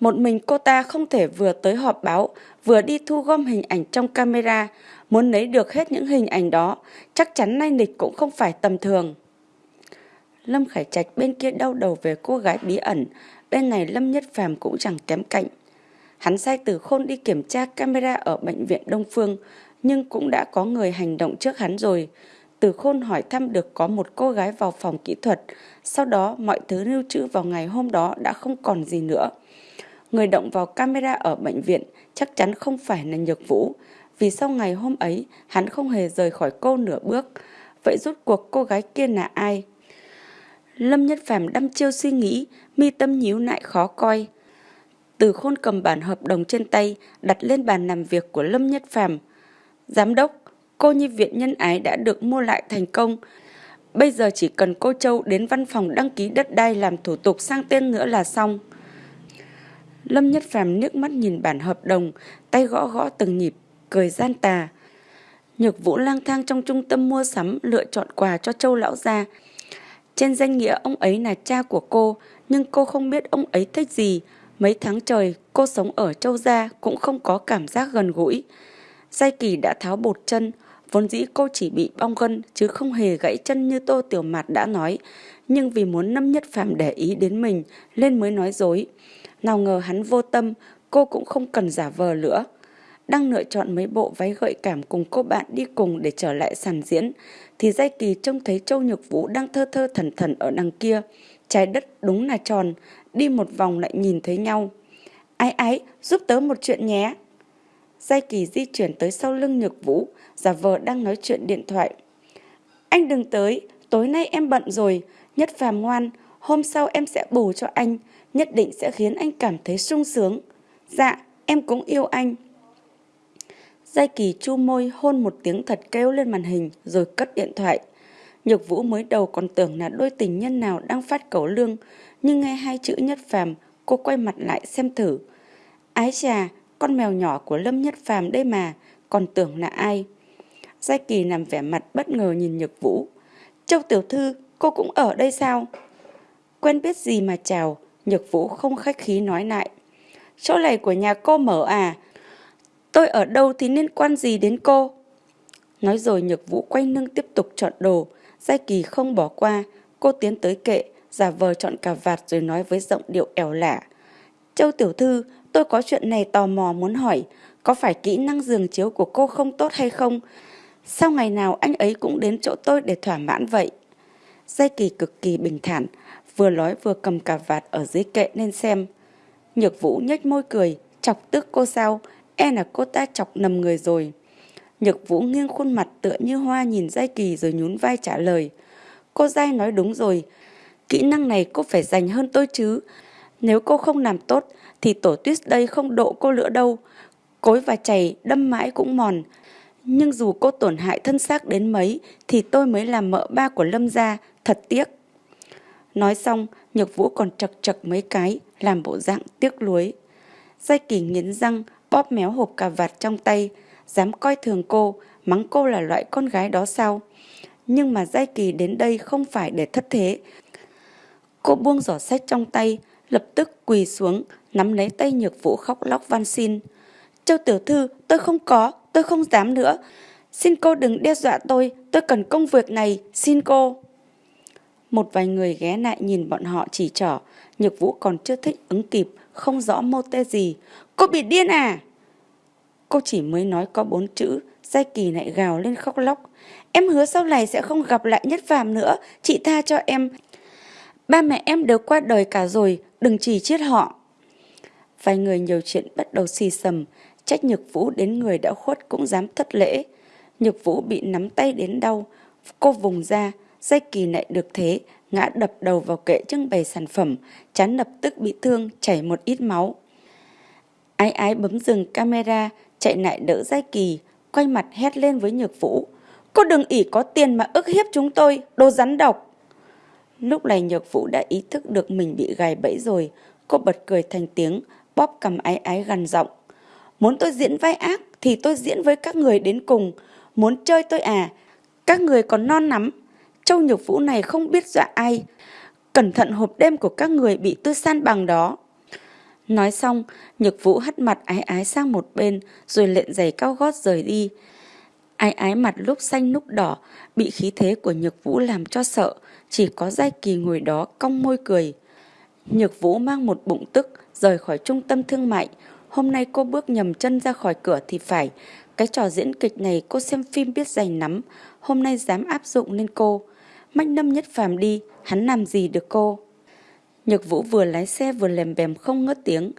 Một mình cô ta không thể vừa tới họp báo, vừa đi thu gom hình ảnh trong camera, muốn lấy được hết những hình ảnh đó, chắc chắn nay nịch cũng không phải tầm thường. Lâm Khải Trạch bên kia đau đầu về cô gái bí ẩn, bên này Lâm Nhất Phàm cũng chẳng kém cạnh. Hắn sai từ khôn đi kiểm tra camera ở bệnh viện Đông Phương, nhưng cũng đã có người hành động trước hắn rồi. Từ khôn hỏi thăm được có một cô gái vào phòng kỹ thuật, sau đó mọi thứ lưu trữ vào ngày hôm đó đã không còn gì nữa. Người động vào camera ở bệnh viện chắc chắn không phải là Nhược Vũ, vì sau ngày hôm ấy hắn không hề rời khỏi cô nửa bước. Vậy rốt cuộc cô gái kia là ai? Lâm Nhất Phàm đăm chiêu suy nghĩ, mi tâm nhíu lại khó coi. Từ khôn cầm bản hợp đồng trên tay, đặt lên bàn làm việc của Lâm Nhất Phàm. Giám đốc, cô nhi viện nhân ái đã được mua lại thành công. Bây giờ chỉ cần cô Châu đến văn phòng đăng ký đất đai làm thủ tục sang tên nữa là xong. Lâm Nhất Phàm nước mắt nhìn bản hợp đồng, tay gõ gõ từng nhịp, cười gian tà. Nhược Vũ lang thang trong trung tâm mua sắm lựa chọn quà cho Châu lão gia. Trên danh nghĩa ông ấy là cha của cô, nhưng cô không biết ông ấy thích gì. Mấy tháng trời cô sống ở Châu gia cũng không có cảm giác gần gũi. Giai Kỳ đã tháo bột chân, Vốn dĩ cô chỉ bị bong gân chứ không hề gãy chân như Tô Tiểu Mạt đã nói. Nhưng vì muốn Lâm Nhất Phàm để ý đến mình nên mới nói dối. Nào ngờ hắn vô tâm, cô cũng không cần giả vờ nữa. Đang lựa chọn mấy bộ váy gợi cảm cùng cô bạn đi cùng để trở lại sàn diễn, thì Giai Kỳ trông thấy Châu Nhược Vũ đang thơ thơ thần thần ở đằng kia. Trái đất đúng là tròn, đi một vòng lại nhìn thấy nhau. Ái ái, giúp tớ một chuyện nhé. Giai Kỳ di chuyển tới sau lưng Nhược Vũ, giả vờ đang nói chuyện điện thoại. Anh đừng tới, tối nay em bận rồi, nhất phàm ngoan, hôm sau em sẽ bù cho anh, nhất định sẽ khiến anh cảm thấy sung sướng. Dạ, em cũng yêu anh. Giai Kỳ chu môi hôn một tiếng thật kêu lên màn hình rồi cất điện thoại. Nhược Vũ mới đầu còn tưởng là đôi tình nhân nào đang phát cẩu lương, nhưng nghe hai chữ nhất phàm, cô quay mặt lại xem thử. Ái chà, con mèo nhỏ của Lâm Nhất Phàm đây mà, còn tưởng là ai. Giai Kỳ nằm vẻ mặt bất ngờ nhìn Nhược Vũ. Châu Tiểu Thư, cô cũng ở đây sao? Quen biết gì mà chào, Nhược Vũ không khách khí nói lại. Chỗ này của nhà cô mở à? Tôi ở đâu thì liên quan gì đến cô? Nói rồi Nhược Vũ quay lưng tiếp tục chọn đồ. Giai Kỳ không bỏ qua. Cô tiến tới kệ, giả vờ chọn cà vạt rồi nói với giọng điệu ẻo lả. Châu Tiểu Thư, tôi có chuyện này tò mò muốn hỏi. Có phải kỹ năng giường chiếu của cô không tốt hay không? Sao ngày nào anh ấy cũng đến chỗ tôi để thỏa mãn vậy? Giai Kỳ cực kỳ bình thản, vừa nói vừa cầm cà vạt ở dưới kệ nên xem. Nhược Vũ nhếch môi cười, chọc tức cô sao, e là cô ta chọc nầm người rồi. Nhược Vũ nghiêng khuôn mặt tựa như hoa nhìn Giai Kỳ rồi nhún vai trả lời. Cô Giai nói đúng rồi, kỹ năng này cô phải dành hơn tôi chứ. Nếu cô không làm tốt thì tổ tuyết đây không độ cô nữa đâu. Cối và chày đâm mãi cũng mòn. Nhưng dù cô tổn hại thân xác đến mấy thì tôi mới làm mợ ba của Lâm gia, thật tiếc. Nói xong, Nhược Vũ còn chật chật mấy cái, làm bộ dạng tiếc lối Giai kỳ nghiến răng, bóp méo hộp cà vạt trong tay, dám coi thường cô, mắng cô là loại con gái đó sao? Nhưng mà Giai Kỳ đến đây không phải để thất thế. Cô buông giỏ sách trong tay, lập tức quỳ xuống, nắm lấy tay nhược vũ khóc lóc van xin. Châu tiểu thư, tôi không có, tôi không dám nữa. Xin cô đừng đe dọa tôi, tôi cần công việc này, xin cô. Một vài người ghé lại nhìn bọn họ chỉ trỏ, nhược vũ còn chưa thích ứng kịp, không rõ mô tê gì. Cô bị điên à? Cô chỉ mới nói có bốn chữ, Giai Kỳ lại gào lên khóc lóc. Em hứa sau này sẽ không gặp lại Nhất Phàm nữa, chị tha cho em. Ba mẹ em đều qua đời cả rồi, đừng chỉ chết họ. Vài người nhiều chuyện bắt đầu xì sầm, trách Nhược Vũ đến người đã khuất cũng dám thất lễ. Nhược Vũ bị nắm tay đến đau, cô vùng ra, Dây Kỳ lại được thế, ngã đập đầu vào kệ trưng bày sản phẩm, chán lập tức bị thương, chảy một ít máu. Ái ái bấm dừng camera, chạy lại đỡ Giai Kỳ, quay mặt hét lên với Nhược Vũ. Cô đừng ỉ có tiền mà ức hiếp chúng tôi, đồ rắn độc. Lúc này Nhược Vũ đã ý thức được mình bị gài bẫy rồi, cô bật cười thành tiếng, bóp cầm ái ái gần giọng. Muốn tôi diễn vai ác thì tôi diễn với các người đến cùng, muốn chơi tôi à, các người còn non lắm. Châu Nhược Vũ này không biết dọa ai, cẩn thận hộp đêm của các người bị tôi san bằng đó. Nói xong, Nhược Vũ hất mặt ái ái sang một bên rồi lện giày cao gót rời đi. Ái ái mặt lúc xanh lúc đỏ, bị khí thế của Nhược Vũ làm cho sợ, chỉ có Giai Kỳ ngồi đó cong môi cười. Nhược Vũ mang một bụng tức, rời khỏi trung tâm thương mại. Hôm nay cô bước nhầm chân ra khỏi cửa thì phải. Cái trò diễn kịch này cô xem phim biết dày nắm, hôm nay dám áp dụng lên cô. Mách Lâm Nhất Phàm đi, hắn làm gì được cô? Nhược Vũ vừa lái xe vừa lèm bèm không ngớt tiếng.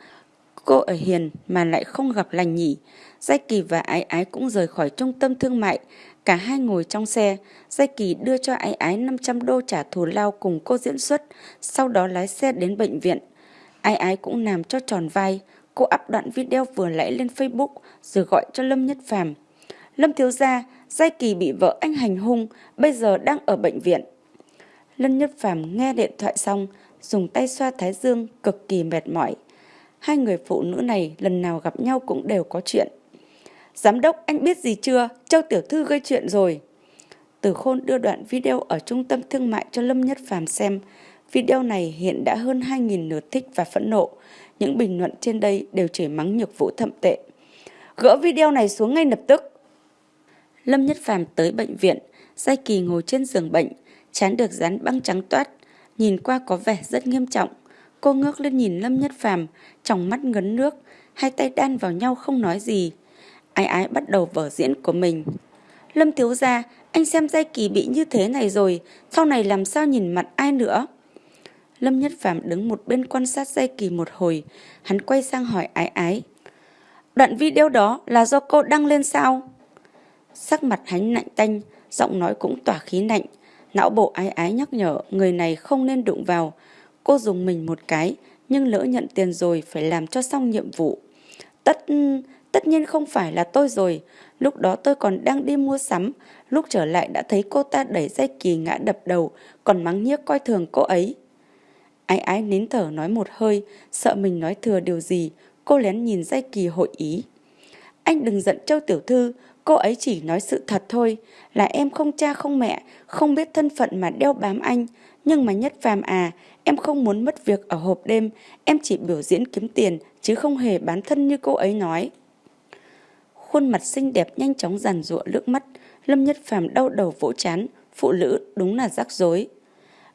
Cô ở hiền mà lại không gặp lành nhỉ. Giai Kỳ và Ái Ái cũng rời khỏi trung tâm thương mại. Cả hai ngồi trong xe. Giai Kỳ đưa cho Ái Ái 500 đô trả thù lao cùng cô diễn xuất. Sau đó lái xe đến bệnh viện. Ái Ái cũng làm cho tròn vai. Cô up đoạn video vừa nãy lên Facebook rồi gọi cho Lâm Nhất Phàm. Lâm thiếu gia, Giai Kỳ bị vợ anh hành hung, bây giờ đang ở bệnh viện. Lâm Nhất Phàm nghe điện thoại xong, dùng tay xoa thái dương cực kỳ mệt mỏi. Hai người phụ nữ này lần nào gặp nhau cũng đều có chuyện. Giám đốc anh biết gì chưa? Châu Tiểu Thư gây chuyện rồi. Từ Khôn đưa đoạn video ở trung tâm thương mại cho Lâm Nhất Phàm xem. Video này hiện đã hơn 2.000 lượt thích và phẫn nộ. Những bình luận trên đây đều chửi mắng nhược vũ thậm tệ. Gỡ video này xuống ngay lập tức. Lâm Nhất Phàm tới bệnh viện, Giai Kỳ ngồi trên giường bệnh, chán được dán băng trắng toát, nhìn qua có vẻ rất nghiêm trọng. Cô ngước lên nhìn Lâm Nhất Phàm, trong mắt ngấn nước, hai tay đan vào nhau không nói gì. Ai ái bắt đầu vở diễn của mình. Lâm thiếu gia, anh xem Giai Kỳ bị như thế này rồi, sau này làm sao nhìn mặt ai nữa? Lâm Nhất Phàm đứng một bên quan sát Giai Kỳ một hồi, hắn quay sang hỏi ái ái. Đoạn video đó là do cô đăng lên sao? Sắc mặt hắn lạnh tanh, giọng nói cũng tỏa khí lạnh. Não bộ ái ái nhắc nhở người này không nên đụng vào. Cô dùng mình một cái, nhưng lỡ nhận tiền rồi phải làm cho xong nhiệm vụ. Tất tất nhiên không phải là tôi rồi. Lúc đó tôi còn đang đi mua sắm. Lúc trở lại đã thấy cô ta đẩy dây kỳ ngã đập đầu, còn mắng nhiếc coi thường cô ấy. Ái ái nín thở nói một hơi, sợ mình nói thừa điều gì. Cô lén nhìn dây kỳ hội ý. Anh đừng giận Châu Tiểu Thư, cô ấy chỉ nói sự thật thôi. Là em không cha không mẹ, không biết thân phận mà đeo bám anh. Nhưng mà nhất phàm à, em không muốn mất việc ở hộp đêm, em chỉ biểu diễn kiếm tiền, chứ không hề bán thân như cô ấy nói. Khuôn mặt xinh đẹp nhanh chóng giàn rụa nước mắt, Lâm Nhất Phàm đau đầu vỗ chán, phụ nữ đúng là rắc rối.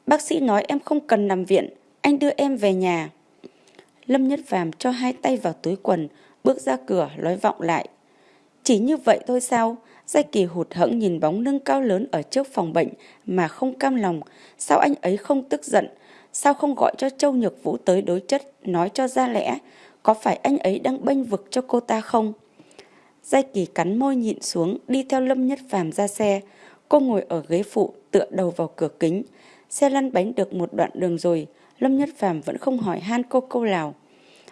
Bác sĩ nói em không cần nằm viện, anh đưa em về nhà. Lâm Nhất Phàm cho hai tay vào túi quần, bước ra cửa nói vọng lại. Chỉ như vậy thôi sao? Giai Kỳ hụt hẫng nhìn bóng lưng cao lớn ở trước phòng bệnh mà không cam lòng. Sao anh ấy không tức giận? Sao không gọi cho Châu Nhược Vũ tới đối chất, nói cho ra lẽ? Có phải anh ấy đang bênh vực cho cô ta không? Giai Kỳ cắn môi nhịn xuống, đi theo Lâm Nhất Phàm ra xe. Cô ngồi ở ghế phụ, tựa đầu vào cửa kính. Xe lăn bánh được một đoạn đường rồi, Lâm Nhất Phàm vẫn không hỏi han cô câu nào.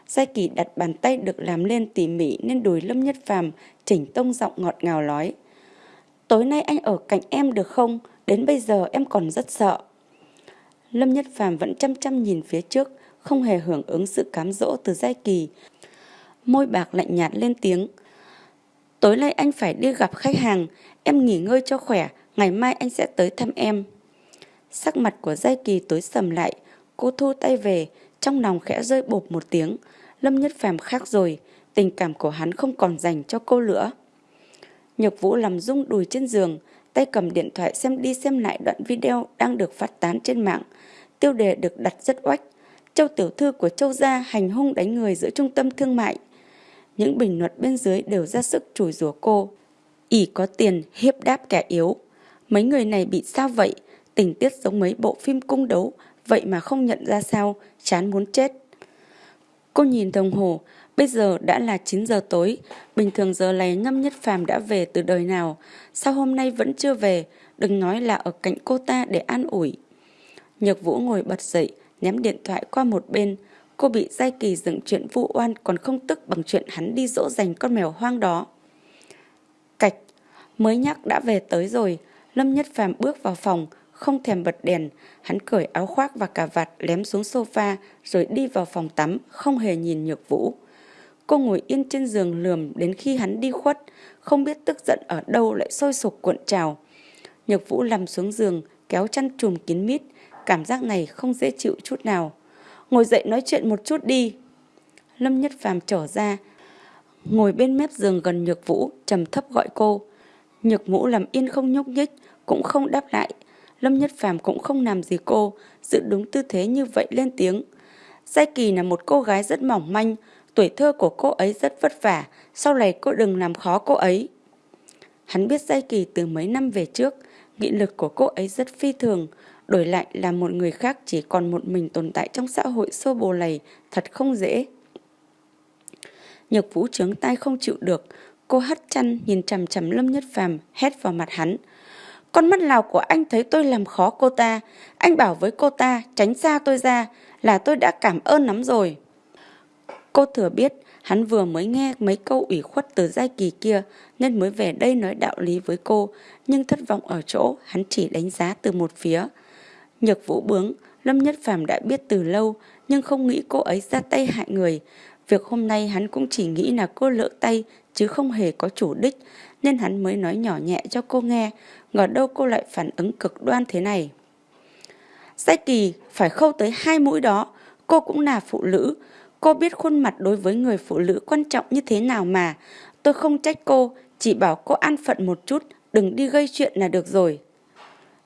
Giai Kỳ đặt bàn tay được làm lên tỉ mỉ nên đùi Lâm Nhất Phàm chỉnh tông giọng ngọt ngào nói. Tối nay anh ở cạnh em được không? Đến bây giờ em còn rất sợ. Lâm Nhất Phàm vẫn chăm chăm nhìn phía trước, không hề hưởng ứng sự cám dỗ từ Giai Kỳ. Môi bạc lạnh nhạt lên tiếng. Tối nay anh phải đi gặp khách hàng, em nghỉ ngơi cho khỏe, ngày mai anh sẽ tới thăm em. Sắc mặt của Giai Kỳ tối sầm lại, cô thu tay về, trong lòng khẽ rơi bột một tiếng. Lâm Nhất Phàm khác rồi, tình cảm của hắn không còn dành cho cô nữa. Nhược Vũ làm rung đùi trên giường, tay cầm điện thoại xem đi xem lại đoạn video đang được phát tán trên mạng. Tiêu đề được đặt rất oách. Châu tiểu thư của Châu gia hành hung đánh người giữa trung tâm thương mại. Những bình luận bên dưới đều ra sức chửi rủa cô. ỉ có tiền hiếp đáp kẻ yếu. Mấy người này bị sao vậy? Tình tiết giống mấy bộ phim cung đấu, vậy mà không nhận ra sao, chán muốn chết. Cô nhìn đồng hồ, bây giờ đã là 9 giờ tối, bình thường giờ này Ngâm Nhất Phàm đã về từ đời nào, sao hôm nay vẫn chưa về, đừng nói là ở cạnh cô ta để an ủi. Nhược Vũ ngồi bật dậy, ném điện thoại qua một bên, cô bị Giai Kỳ dựng chuyện vụ oan còn không tức bằng chuyện hắn đi dỗ dành con mèo hoang đó. Cạch, mới nhắc đã về tới rồi, Lâm Nhất Phàm bước vào phòng, không thèm bật đèn, hắn cởi áo khoác và cà vạt lém xuống sofa rồi đi vào phòng tắm, không hề nhìn Nhược Vũ. Cô ngồi yên trên giường lườm đến khi hắn đi khuất, không biết tức giận ở đâu lại sôi sục cuộn trào. Nhược Vũ nằm xuống giường, kéo chăn trùm kín mít, cảm giác này không dễ chịu chút nào. Ngồi dậy nói chuyện một chút đi. Lâm Nhất Phàm trở ra, ngồi bên mép giường gần Nhược Vũ, trầm thấp gọi cô. Nhược Vũ làm yên không nhúc nhích, cũng không đáp lại, Lâm Nhất Phàm cũng không làm gì cô, giữ đúng tư thế như vậy lên tiếng. Giai Kỳ là một cô gái rất mỏng manh, tuổi thơ của cô ấy rất vất vả, sau này cô đừng làm khó cô ấy. Hắn biết Giai Kỳ từ mấy năm về trước, nghị lực của cô ấy rất phi thường, đổi lại là một người khác chỉ còn một mình tồn tại trong xã hội xô bồ lầy, thật không dễ. Nhược vũ trướng tay không chịu được, cô hất chăn nhìn chằm chằm Lâm Nhất Phàm hét vào mặt hắn. Con mắt nào của anh thấy tôi làm khó cô ta. Anh bảo với cô ta tránh xa tôi ra là tôi đã cảm ơn lắm rồi. Cô thừa biết hắn vừa mới nghe mấy câu ủy khuất từ giai kỳ kia nên mới về đây nói đạo lý với cô. Nhưng thất vọng ở chỗ hắn chỉ đánh giá từ một phía. Nhược vũ bướng, Lâm Nhất Phàm đã biết từ lâu nhưng không nghĩ cô ấy ra tay hại người. Việc hôm nay hắn cũng chỉ nghĩ là cô lỡ tay chứ không hề có chủ đích nên hắn mới nói nhỏ nhẹ cho cô nghe ngờ đâu cô lại phản ứng cực đoan thế này. Giai kỳ phải khâu tới hai mũi đó, cô cũng là phụ nữ, cô biết khuôn mặt đối với người phụ nữ quan trọng như thế nào mà. Tôi không trách cô, chỉ bảo cô an phận một chút, đừng đi gây chuyện là được rồi.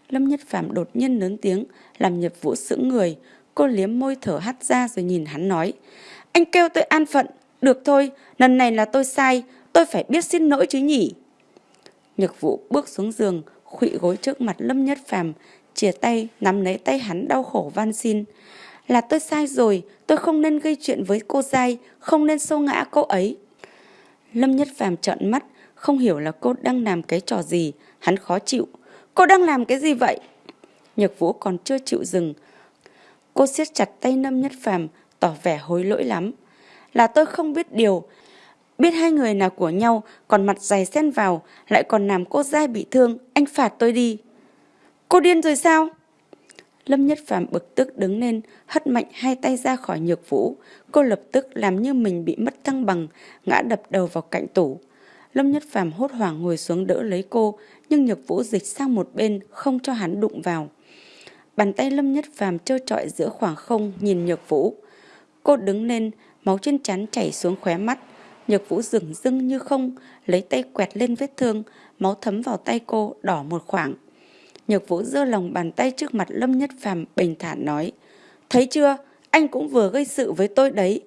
Lâm Nhất Phạm đột nhiên lớn tiếng, làm Nhật Vũ sững người. Cô liếm môi thở hắt ra rồi nhìn hắn nói. Anh kêu tôi an phận. Được thôi, lần này là tôi sai, tôi phải biết xin lỗi chứ nhỉ. Nhật Vũ bước xuống giường, khụy gối trước mặt Lâm Nhất Phàm, chìa tay nắm lấy tay hắn đau khổ van xin. Là tôi sai rồi, tôi không nên gây chuyện với cô dai, không nên xô ngã cô ấy. Lâm Nhất Phàm trợn mắt, không hiểu là cô đang làm cái trò gì, hắn khó chịu. Cô đang làm cái gì vậy? Nhược Vũ còn chưa chịu dừng. Cô siết chặt tay Lâm Nhất Phàm, tỏ vẻ hối lỗi lắm. Là tôi không biết điều, biết hai người là của nhau, còn mặt dày xen vào, lại còn làm cô dai bị thương, anh phạt tôi đi. Cô điên rồi sao? Lâm Nhất Phàm bực tức đứng lên, hất mạnh hai tay ra khỏi nhược vũ. Cô lập tức làm như mình bị mất thăng bằng, ngã đập đầu vào cạnh tủ. Lâm Nhất Phàm hốt hoảng ngồi xuống đỡ lấy cô, nhưng nhược vũ dịch sang một bên, không cho hắn đụng vào. Bàn tay Lâm Nhất Phàm trơ trọi giữa khoảng không nhìn nhược vũ. Cô đứng lên, máu trên trán chảy xuống khóe mắt. Nhược vũ dừng dưng như không, lấy tay quẹt lên vết thương, máu thấm vào tay cô, đỏ một khoảng. Nhược vũ giơ lòng bàn tay trước mặt Lâm Nhất Phàm bình thản nói. Thấy chưa, anh cũng vừa gây sự với tôi đấy.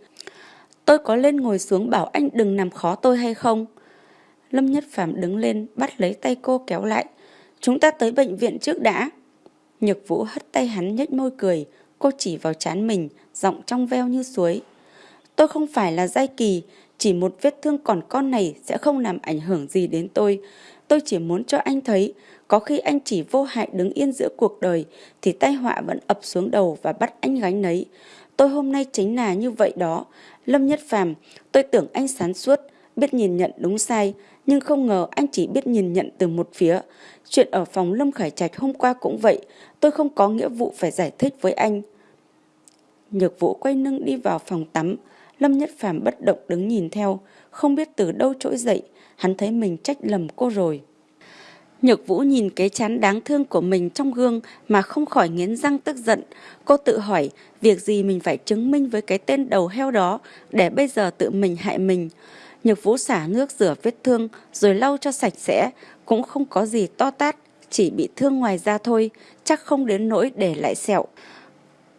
Tôi có lên ngồi xuống bảo anh đừng làm khó tôi hay không? Lâm Nhất Phàm đứng lên, bắt lấy tay cô kéo lại. Chúng ta tới bệnh viện trước đã. Nhược vũ hất tay hắn nhếch môi cười. Cô chỉ vào chán mình, giọng trong veo như suối. Tôi không phải là giai kỳ, chỉ một vết thương còn con này sẽ không làm ảnh hưởng gì đến tôi. Tôi chỉ muốn cho anh thấy, có khi anh chỉ vô hại đứng yên giữa cuộc đời, thì tai họa vẫn ập xuống đầu và bắt anh gánh nấy. Tôi hôm nay chính là như vậy đó. Lâm Nhất Phàm, tôi tưởng anh sáng suốt, biết nhìn nhận đúng sai, nhưng không ngờ anh chỉ biết nhìn nhận từ một phía. Chuyện ở phòng Lâm Khải Trạch hôm qua cũng vậy, tôi không có nghĩa vụ phải giải thích với anh. Nhược vũ quay lưng đi vào phòng tắm, Lâm Nhất Phàm bất động đứng nhìn theo, không biết từ đâu trỗi dậy, hắn thấy mình trách lầm cô rồi. Nhược Vũ nhìn cái chán đáng thương của mình trong gương mà không khỏi nghiến răng tức giận. Cô tự hỏi việc gì mình phải chứng minh với cái tên đầu heo đó để bây giờ tự mình hại mình. Nhược Vũ xả nước rửa vết thương rồi lau cho sạch sẽ, cũng không có gì to tát, chỉ bị thương ngoài da thôi, chắc không đến nỗi để lại sẹo.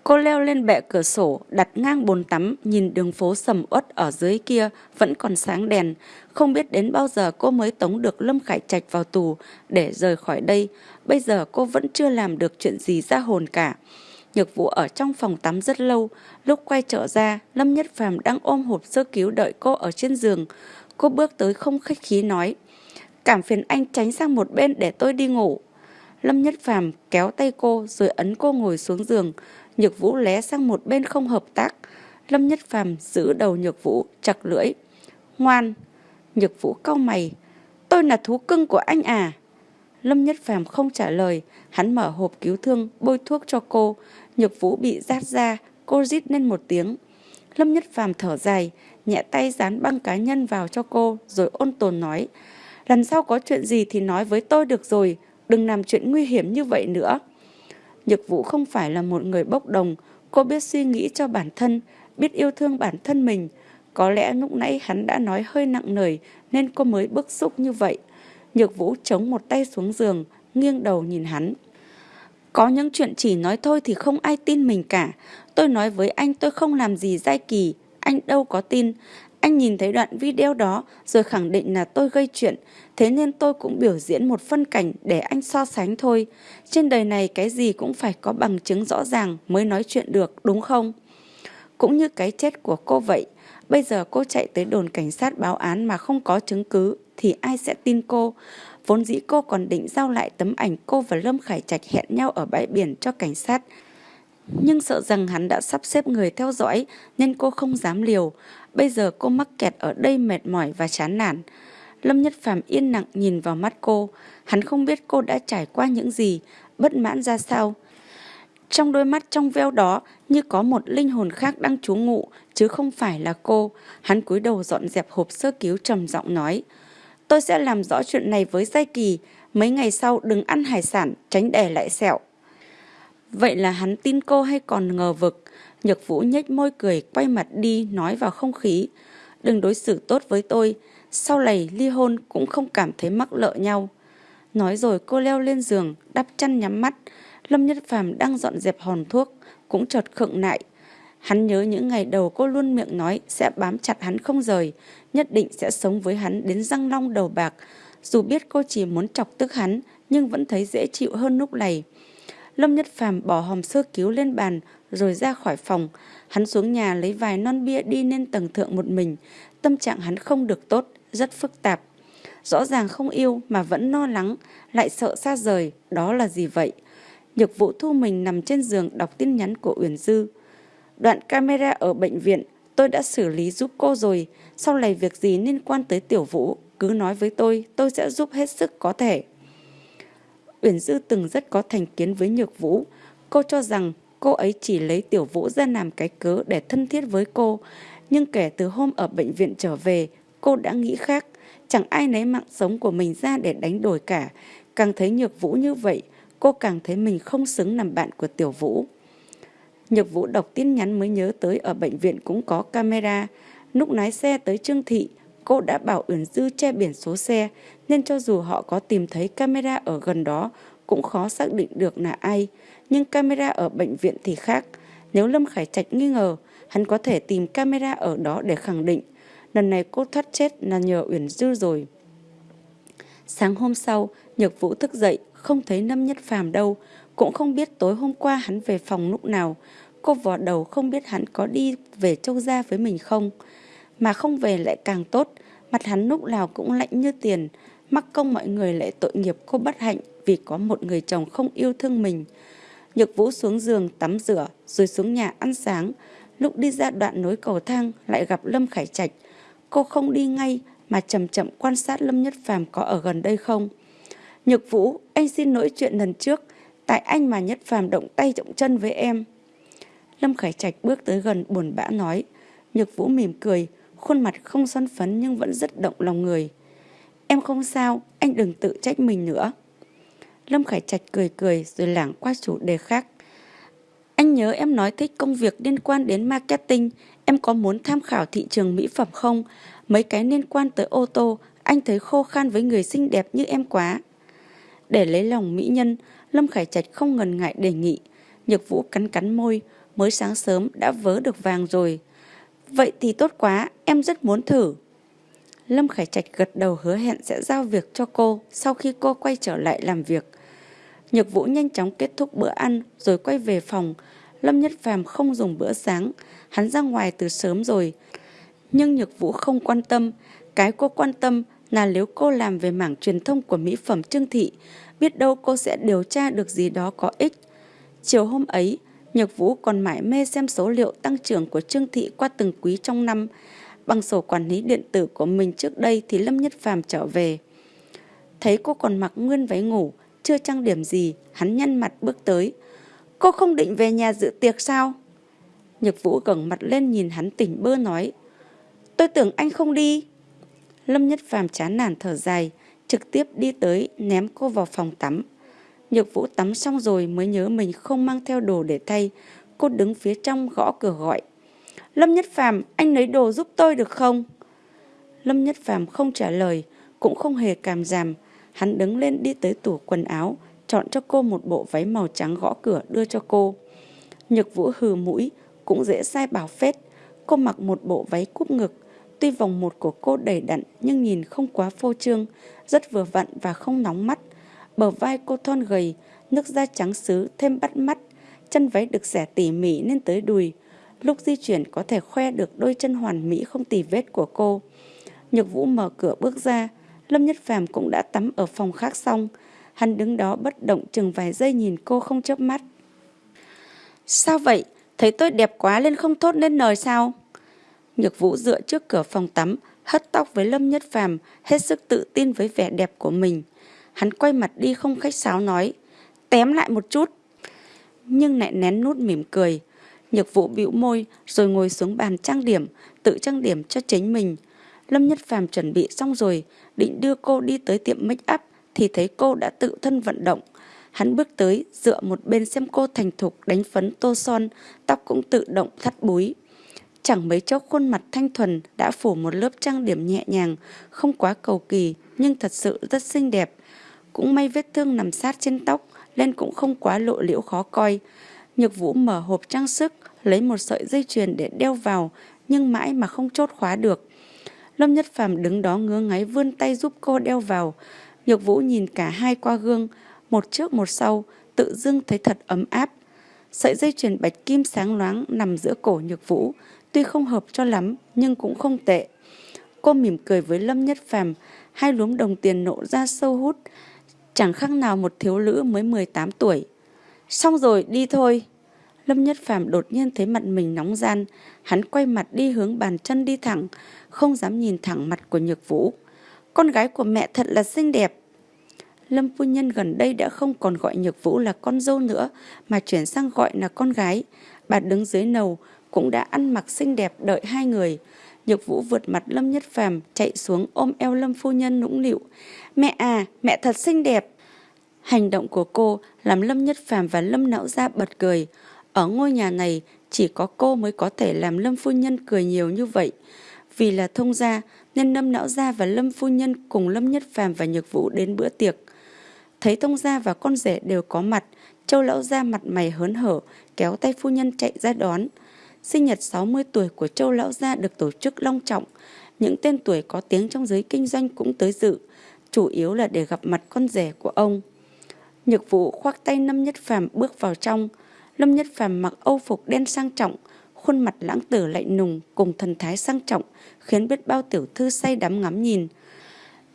Cô leo lên bệ cửa sổ, đặt ngang bồn tắm, nhìn đường phố sầm uất ở dưới kia vẫn còn sáng đèn. Không biết đến bao giờ cô mới tống được Lâm Khải Trạch vào tù để rời khỏi đây. Bây giờ cô vẫn chưa làm được chuyện gì ra hồn cả. Nhược vụ ở trong phòng tắm rất lâu. Lúc quay trở ra, Lâm Nhất Phàm đang ôm hộp sơ cứu đợi cô ở trên giường. Cô bước tới không khách khí nói. Cảm phiền anh tránh sang một bên để tôi đi ngủ. Lâm Nhất Phàm kéo tay cô rồi ấn cô ngồi xuống giường. Nhược Vũ lé sang một bên không hợp tác. Lâm Nhất Phàm giữ đầu Nhược Vũ, chặt lưỡi. Ngoan! Nhược Vũ cau mày. Tôi là thú cưng của anh à? Lâm Nhất Phàm không trả lời. Hắn mở hộp cứu thương, bôi thuốc cho cô. Nhược Vũ bị rát ra, cô rít lên một tiếng. Lâm Nhất Phàm thở dài, nhẹ tay dán băng cá nhân vào cho cô, rồi ôn tồn nói. Lần sau có chuyện gì thì nói với tôi được rồi, đừng làm chuyện nguy hiểm như vậy nữa. Nhược Vũ không phải là một người bốc đồng, cô biết suy nghĩ cho bản thân, biết yêu thương bản thân mình. Có lẽ lúc nãy hắn đã nói hơi nặng nề nên cô mới bức xúc như vậy. Nhược Vũ chống một tay xuống giường, nghiêng đầu nhìn hắn. Có những chuyện chỉ nói thôi thì không ai tin mình cả. Tôi nói với anh tôi không làm gì dai kỳ, anh đâu có tin. Anh nhìn thấy đoạn video đó rồi khẳng định là tôi gây chuyện, thế nên tôi cũng biểu diễn một phân cảnh để anh so sánh thôi. Trên đời này cái gì cũng phải có bằng chứng rõ ràng mới nói chuyện được, đúng không? Cũng như cái chết của cô vậy, bây giờ cô chạy tới đồn cảnh sát báo án mà không có chứng cứ thì ai sẽ tin cô? Vốn dĩ cô còn định giao lại tấm ảnh cô và Lâm Khải Trạch hẹn nhau ở bãi biển cho cảnh sát. Nhưng sợ rằng hắn đã sắp xếp người theo dõi nên cô không dám liều. Bây giờ cô mắc kẹt ở đây mệt mỏi và chán nản. Lâm Nhất Phàm yên lặng nhìn vào mắt cô. Hắn không biết cô đã trải qua những gì, bất mãn ra sao. Trong đôi mắt trong veo đó như có một linh hồn khác đang trú ngụ, chứ không phải là cô. Hắn cúi đầu dọn dẹp hộp sơ cứu trầm giọng nói. Tôi sẽ làm rõ chuyện này với Giai Kỳ. Mấy ngày sau đừng ăn hải sản, tránh đè lại sẹo. Vậy là hắn tin cô hay còn ngờ vực? Nhược Vũ nhếch môi cười, quay mặt đi, nói vào không khí. Đừng đối xử tốt với tôi. Sau này ly hôn cũng không cảm thấy mắc lợ nhau. Nói rồi cô leo lên giường, đắp chăn nhắm mắt. Lâm Nhất Phàm đang dọn dẹp hòn thuốc, cũng chợt khựng lại. Hắn nhớ những ngày đầu cô luôn miệng nói sẽ bám chặt hắn không rời, nhất định sẽ sống với hắn đến răng long đầu bạc. Dù biết cô chỉ muốn chọc tức hắn, nhưng vẫn thấy dễ chịu hơn lúc này. Lâm Nhất Phàm bỏ hòm sơ cứu lên bàn rồi ra khỏi phòng. Hắn xuống nhà lấy vài non bia đi lên tầng thượng một mình. Tâm trạng hắn không được tốt, rất phức tạp. Rõ ràng không yêu mà vẫn lo lắng, lại sợ xa rời, đó là gì vậy? Nhược vụ thu mình nằm trên giường đọc tin nhắn của Uyển Dư. Đoạn camera ở bệnh viện tôi đã xử lý giúp cô rồi. Sau này việc gì liên quan tới tiểu vũ, cứ nói với tôi, tôi sẽ giúp hết sức có thể. Uyển Dư từng rất có thành kiến với Nhược Vũ. Cô cho rằng cô ấy chỉ lấy tiểu vũ ra làm cái cớ để thân thiết với cô. Nhưng kể từ hôm ở bệnh viện trở về, cô đã nghĩ khác. Chẳng ai lấy mạng sống của mình ra để đánh đổi cả. Càng thấy Nhược Vũ như vậy, cô càng thấy mình không xứng làm bạn của tiểu vũ. Nhược Vũ đọc tin nhắn mới nhớ tới ở bệnh viện cũng có camera. Lúc lái xe tới Trương Thị, cô đã bảo Uyển Dư che biển số xe, nên cho dù họ có tìm thấy camera ở gần đó, cũng khó xác định được là ai. Nhưng camera ở bệnh viện thì khác. Nếu Lâm Khải Trạch nghi ngờ, hắn có thể tìm camera ở đó để khẳng định. Lần này cô thoát chết là nhờ Uyển Dư rồi. Sáng hôm sau, Nhược Vũ thức dậy, không thấy Lâm Nhất Phàm đâu, cũng không biết tối hôm qua hắn về phòng lúc nào. Cô vò đầu không biết hắn có đi về châu gia với mình không. Mà không về lại càng tốt, mặt hắn lúc nào cũng lạnh như tiền. Mắc công mọi người lại tội nghiệp cô bất hạnh vì có một người chồng không yêu thương mình. Nhược Vũ xuống giường tắm rửa rồi xuống nhà ăn sáng. Lúc đi ra đoạn nối cầu thang lại gặp Lâm Khải Trạch. Cô không đi ngay mà chậm chậm quan sát Lâm Nhất Phàm có ở gần đây không. Nhược Vũ, anh xin lỗi chuyện lần trước. Tại anh mà Nhất Phàm động tay động chân với em. Lâm Khải Trạch bước tới gần buồn bã nói. Nhược Vũ mỉm cười, khuôn mặt không son phấn nhưng vẫn rất động lòng người. Em không sao, anh đừng tự trách mình nữa. Lâm Khải Trạch cười cười rồi lảng qua chủ đề khác. Anh nhớ em nói thích công việc liên quan đến marketing, em có muốn tham khảo thị trường mỹ phẩm không? Mấy cái liên quan tới ô tô, anh thấy khô khan với người xinh đẹp như em quá. Để lấy lòng mỹ nhân, Lâm Khải Trạch không ngần ngại đề nghị. Nhược Vũ cắn cắn môi, mới sáng sớm đã vớ được vàng rồi. Vậy thì tốt quá, em rất muốn thử. Lâm Khải Trạch gật đầu hứa hẹn sẽ giao việc cho cô sau khi cô quay trở lại làm việc. Nhược Vũ nhanh chóng kết thúc bữa ăn rồi quay về phòng. Lâm Nhất Phàm không dùng bữa sáng, hắn ra ngoài từ sớm rồi. Nhưng Nhược Vũ không quan tâm, cái cô quan tâm là nếu cô làm về mảng truyền thông của mỹ phẩm Trương Thị, biết đâu cô sẽ điều tra được gì đó có ích. Chiều hôm ấy, Nhược Vũ còn mãi mê xem số liệu tăng trưởng của Trương Thị qua từng quý trong năm. Bằng sổ quản lý điện tử của mình trước đây thì Lâm Nhất Phàm trở về. Thấy cô còn mặc nguyên váy ngủ, chưa trang điểm gì, hắn nhăn mặt bước tới. Cô không định về nhà dự tiệc sao? Nhược Vũ gần mặt lên nhìn hắn tỉnh bơ nói. Tôi tưởng anh không đi. Lâm Nhất Phàm chán nản thở dài, trực tiếp đi tới ném cô vào phòng tắm. Nhược Vũ tắm xong rồi mới nhớ mình không mang theo đồ để thay. Cô đứng phía trong gõ cửa gọi. Lâm Nhất Phàm, anh lấy đồ giúp tôi được không? Lâm Nhất Phàm không trả lời, cũng không hề cảm giảm. Hắn đứng lên đi tới tủ quần áo, chọn cho cô một bộ váy màu trắng gõ cửa đưa cho cô. Nhược Vũ hừ mũi, cũng dễ sai bảo phết. Cô mặc một bộ váy cúp ngực, tuy vòng một của cô đầy đặn nhưng nhìn không quá phô trương, rất vừa vặn và không nóng mắt. Bờ vai cô thon gầy, nước da trắng xứ thêm bắt mắt, chân váy được xẻ tỉ mỉ lên tới đùi. Lúc di chuyển có thể khoe được đôi chân hoàn mỹ không tì vết của cô. Nhược Vũ mở cửa bước ra, Lâm Nhất Phàm cũng đã tắm ở phòng khác xong. Hắn đứng đó bất động chừng vài giây nhìn cô không chớp mắt. Sao vậy? Thấy tôi đẹp quá lên không thốt lên lời sao? Nhược Vũ dựa trước cửa phòng tắm, hất tóc với Lâm Nhất Phàm, hết sức tự tin với vẻ đẹp của mình. Hắn quay mặt đi không khách sáo nói, tém lại một chút. Nhưng lại nén nút mỉm cười. Nhược Vũ bĩu môi rồi ngồi xuống bàn trang điểm, tự trang điểm cho chính mình. Lâm Nhất Phàm chuẩn bị xong rồi, định đưa cô đi tới tiệm make up thì thấy cô đã tự thân vận động. Hắn bước tới, dựa một bên xem cô thành thục đánh phấn tô son, tóc cũng tự động thắt búi. Chẳng mấy chốc khuôn mặt thanh thuần đã phủ một lớp trang điểm nhẹ nhàng, không quá cầu kỳ nhưng thật sự rất xinh đẹp cũng may vết thương nằm sát trên tóc, nên cũng không quá lộ liễu khó coi. Nhược Vũ mở hộp trang sức, lấy một sợi dây chuyền để đeo vào, nhưng mãi mà không chốt khóa được. Lâm Nhất Phàm đứng đó ngứa ngáy vươn tay giúp cô đeo vào. Nhược Vũ nhìn cả hai qua gương, một trước một sau, tự dưng thấy thật ấm áp. Sợi dây chuyền bạch kim sáng loáng nằm giữa cổ Nhược Vũ, tuy không hợp cho lắm nhưng cũng không tệ. Cô mỉm cười với Lâm Nhất Phàm, hai luống đồng tiền nộ ra sâu hút, chẳng khác nào một thiếu nữ mới 18 tuổi. Xong rồi, đi thôi. Lâm Nhất Phàm đột nhiên thấy mặt mình nóng gian, hắn quay mặt đi hướng bàn chân đi thẳng, không dám nhìn thẳng mặt của Nhược Vũ. Con gái của mẹ thật là xinh đẹp. Lâm phu nhân gần đây đã không còn gọi Nhược Vũ là con dâu nữa, mà chuyển sang gọi là con gái. Bà đứng dưới nầu, cũng đã ăn mặc xinh đẹp đợi hai người. Nhược Vũ vượt mặt Lâm Nhất Phàm chạy xuống ôm eo Lâm phu nhân nũng nịu. Mẹ à, mẹ thật xinh đẹp. Hành động của cô làm Lâm Nhất Phàm và Lâm Não Gia bật cười. Ở ngôi nhà này chỉ có cô mới có thể làm Lâm phu nhân cười nhiều như vậy. Vì là thông gia nên Lâm Não Gia và Lâm phu nhân cùng Lâm Nhất Phàm và Nhược Vũ đến bữa tiệc. Thấy thông gia và con rể đều có mặt, Châu Lão Gia mặt mày hớn hở, kéo tay phu nhân chạy ra đón. Sinh nhật 60 tuổi của Châu Lão Gia được tổ chức long trọng. Những tên tuổi có tiếng trong giới kinh doanh cũng tới dự, chủ yếu là để gặp mặt con rể của ông. Nhược vụ khoác tay Lâm Nhất Phàm bước vào trong. Lâm Nhất Phàm mặc âu phục đen sang trọng, khuôn mặt lãng tử lạnh nùng cùng thần thái sang trọng, khiến biết bao tiểu thư say đắm ngắm nhìn.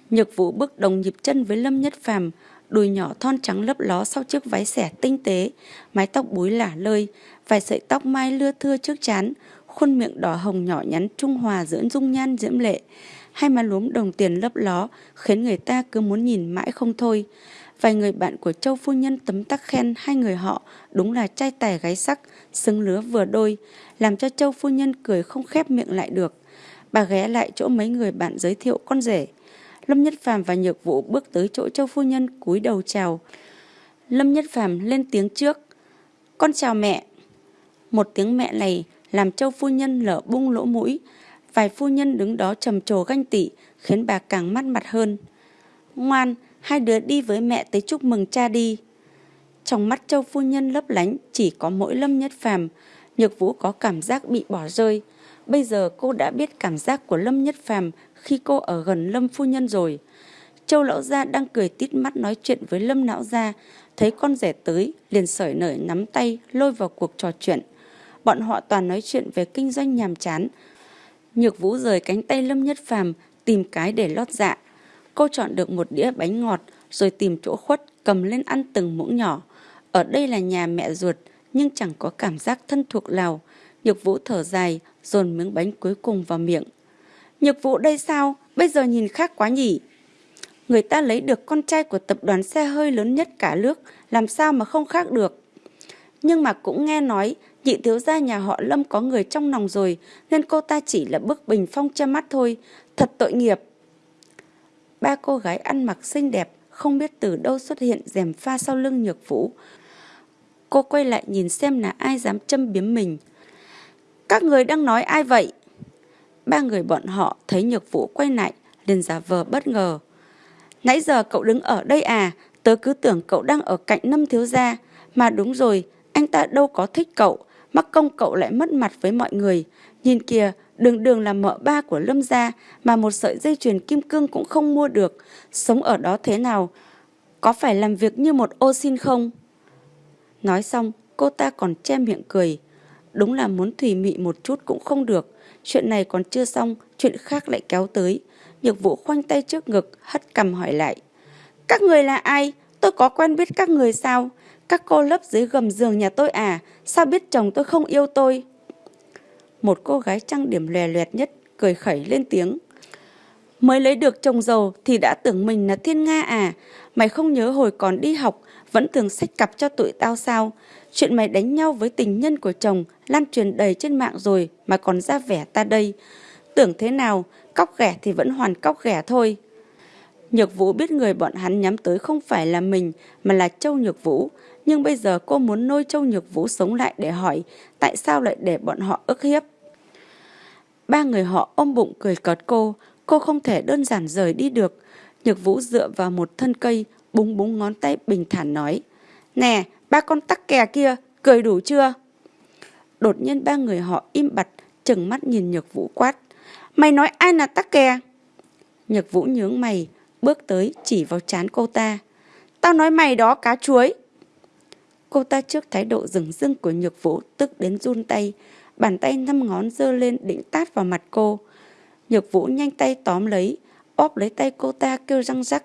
Nhược vụ bước đồng nhịp chân với Lâm Nhất Phàm, đùi nhỏ thon trắng lấp ló sau chiếc váy xẻ tinh tế, mái tóc búi lả lơi, vài sợi tóc mai lưa thưa trước chán, khuôn miệng đỏ hồng nhỏ nhắn trung hòa giữa dung nhan diễm lệ. Hai má lúm đồng tiền lấp ló khiến người ta cứ muốn nhìn mãi không thôi. Vài người bạn của Châu Phu Nhân tấm tắc khen hai người họ đúng là trai tài gái sắc, xứng lứa vừa đôi, làm cho Châu Phu Nhân cười không khép miệng lại được. Bà ghé lại chỗ mấy người bạn giới thiệu con rể. Lâm Nhất Phàm và Nhược Vũ bước tới chỗ Châu Phu Nhân cúi đầu chào. Lâm Nhất Phàm lên tiếng trước. Con chào mẹ. Một tiếng mẹ này làm Châu Phu Nhân lở bung lỗ mũi. Vài phu nhân đứng đó trầm trồ ganh tị khiến bà càng mắt mặt hơn. Ngoan, hai đứa đi với mẹ tới chúc mừng cha đi. Trong mắt Châu Phu Nhân lấp lánh chỉ có mỗi Lâm Nhất Phàm Nhược Vũ có cảm giác bị bỏ rơi. Bây giờ cô đã biết cảm giác của Lâm Nhất Phàm khi cô ở gần Lâm Phu Nhân rồi. Châu Lão Gia đang cười tít mắt nói chuyện với Lâm Lão Gia, thấy con rể tới, liền sởi nởi nắm tay, lôi vào cuộc trò chuyện. Bọn họ toàn nói chuyện về kinh doanh nhàm chán. Nhược Vũ rời cánh tay Lâm Nhất Phàm tìm cái để lót dạ. Cô chọn được một đĩa bánh ngọt, rồi tìm chỗ khuất, cầm lên ăn từng muỗng nhỏ. Ở đây là nhà mẹ ruột, nhưng chẳng có cảm giác thân thuộc nào. Nhược Vũ thở dài, dồn miếng bánh cuối cùng vào miệng. Nhược Vũ đây sao? Bây giờ nhìn khác quá nhỉ? Người ta lấy được con trai của tập đoàn xe hơi lớn nhất cả nước, làm sao mà không khác được? Nhưng mà cũng nghe nói, nhị thiếu gia nhà họ Lâm có người trong lòng rồi, nên cô ta chỉ là bức bình phong che mắt thôi. Thật tội nghiệp. Ba cô gái ăn mặc xinh đẹp, không biết từ đâu xuất hiện rèm pha sau lưng nhược vũ. Cô quay lại nhìn xem là ai dám châm biếm mình. Các người đang nói ai vậy? Ba người bọn họ thấy nhược vũ quay lại, liền giả vờ bất ngờ. Nãy giờ cậu đứng ở đây à, tớ cứ tưởng cậu đang ở cạnh năm thiếu gia. Mà đúng rồi, anh ta đâu có thích cậu, mắc công cậu lại mất mặt với mọi người. Nhìn kìa, đường đường là mợ ba của Lâm gia mà một sợi dây chuyền kim cương cũng không mua được. Sống ở đó thế nào? Có phải làm việc như một ô xin không? Nói xong, cô ta còn che miệng cười. Đúng là muốn thủy mị một chút cũng không được. Chuyện này còn chưa xong, chuyện khác lại kéo tới. Nhược vụ khoanh tay trước ngực, hất cầm hỏi lại. Các người là ai? Tôi có quen biết các người sao? Các cô lấp dưới gầm giường nhà tôi à? Sao biết chồng tôi không yêu tôi? Một cô gái trang điểm lè loẹt nhất, cười khẩy lên tiếng. Mới lấy được chồng giàu thì đã tưởng mình là thiên nga à? Mày không nhớ hồi còn đi học, vẫn thường sách cặp cho tụi tao sao? Chuyện mày đánh nhau với tình nhân của chồng lan truyền đầy trên mạng rồi mà còn ra vẻ ta đây. Tưởng thế nào, cóc ghẻ thì vẫn hoàn cóc ghẻ thôi. Nhược Vũ biết người bọn hắn nhắm tới không phải là mình mà là Châu Nhược Vũ. Nhưng bây giờ cô muốn nôi Châu Nhược Vũ sống lại để hỏi tại sao lại để bọn họ ức hiếp. Ba người họ ôm bụng cười cợt cô, cô không thể đơn giản rời đi được. Nhược Vũ dựa vào một thân cây, búng búng ngón tay bình thản nói. Nè, ba con tắc kè kia, cười đủ chưa? Đột nhiên ba người họ im bặt, chừng mắt nhìn Nhược Vũ quát. Mày nói ai là tắc kè? Nhược Vũ nhướng mày, bước tới chỉ vào chán cô ta. Tao nói mày đó cá chuối. Cô ta trước thái độ rừng rưng của Nhược Vũ tức đến run tay, bàn tay năm ngón dơ lên định tát vào mặt cô. Nhược Vũ nhanh tay tóm lấy, óp lấy tay cô ta kêu răng rắc.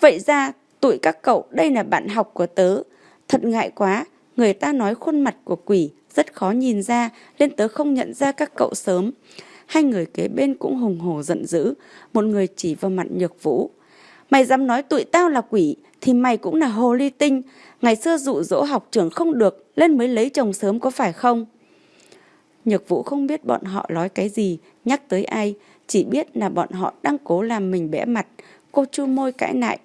Vậy ra, tụi các cậu đây là bạn học của tớ. Thật ngại quá, người ta nói khuôn mặt của quỷ rất khó nhìn ra nên tớ không nhận ra các cậu sớm. Hai người kế bên cũng hùng hổ giận dữ, một người chỉ vào mặt Nhược Vũ. Mày dám nói tụi tao là quỷ thì mày cũng là hồ ly tinh. Ngày xưa dụ dỗ học trưởng không được, lên mới lấy chồng sớm có phải không? Nhược Vũ không biết bọn họ nói cái gì, nhắc tới ai, chỉ biết là bọn họ đang cố làm mình bẽ mặt. Cô chu môi cãi lại.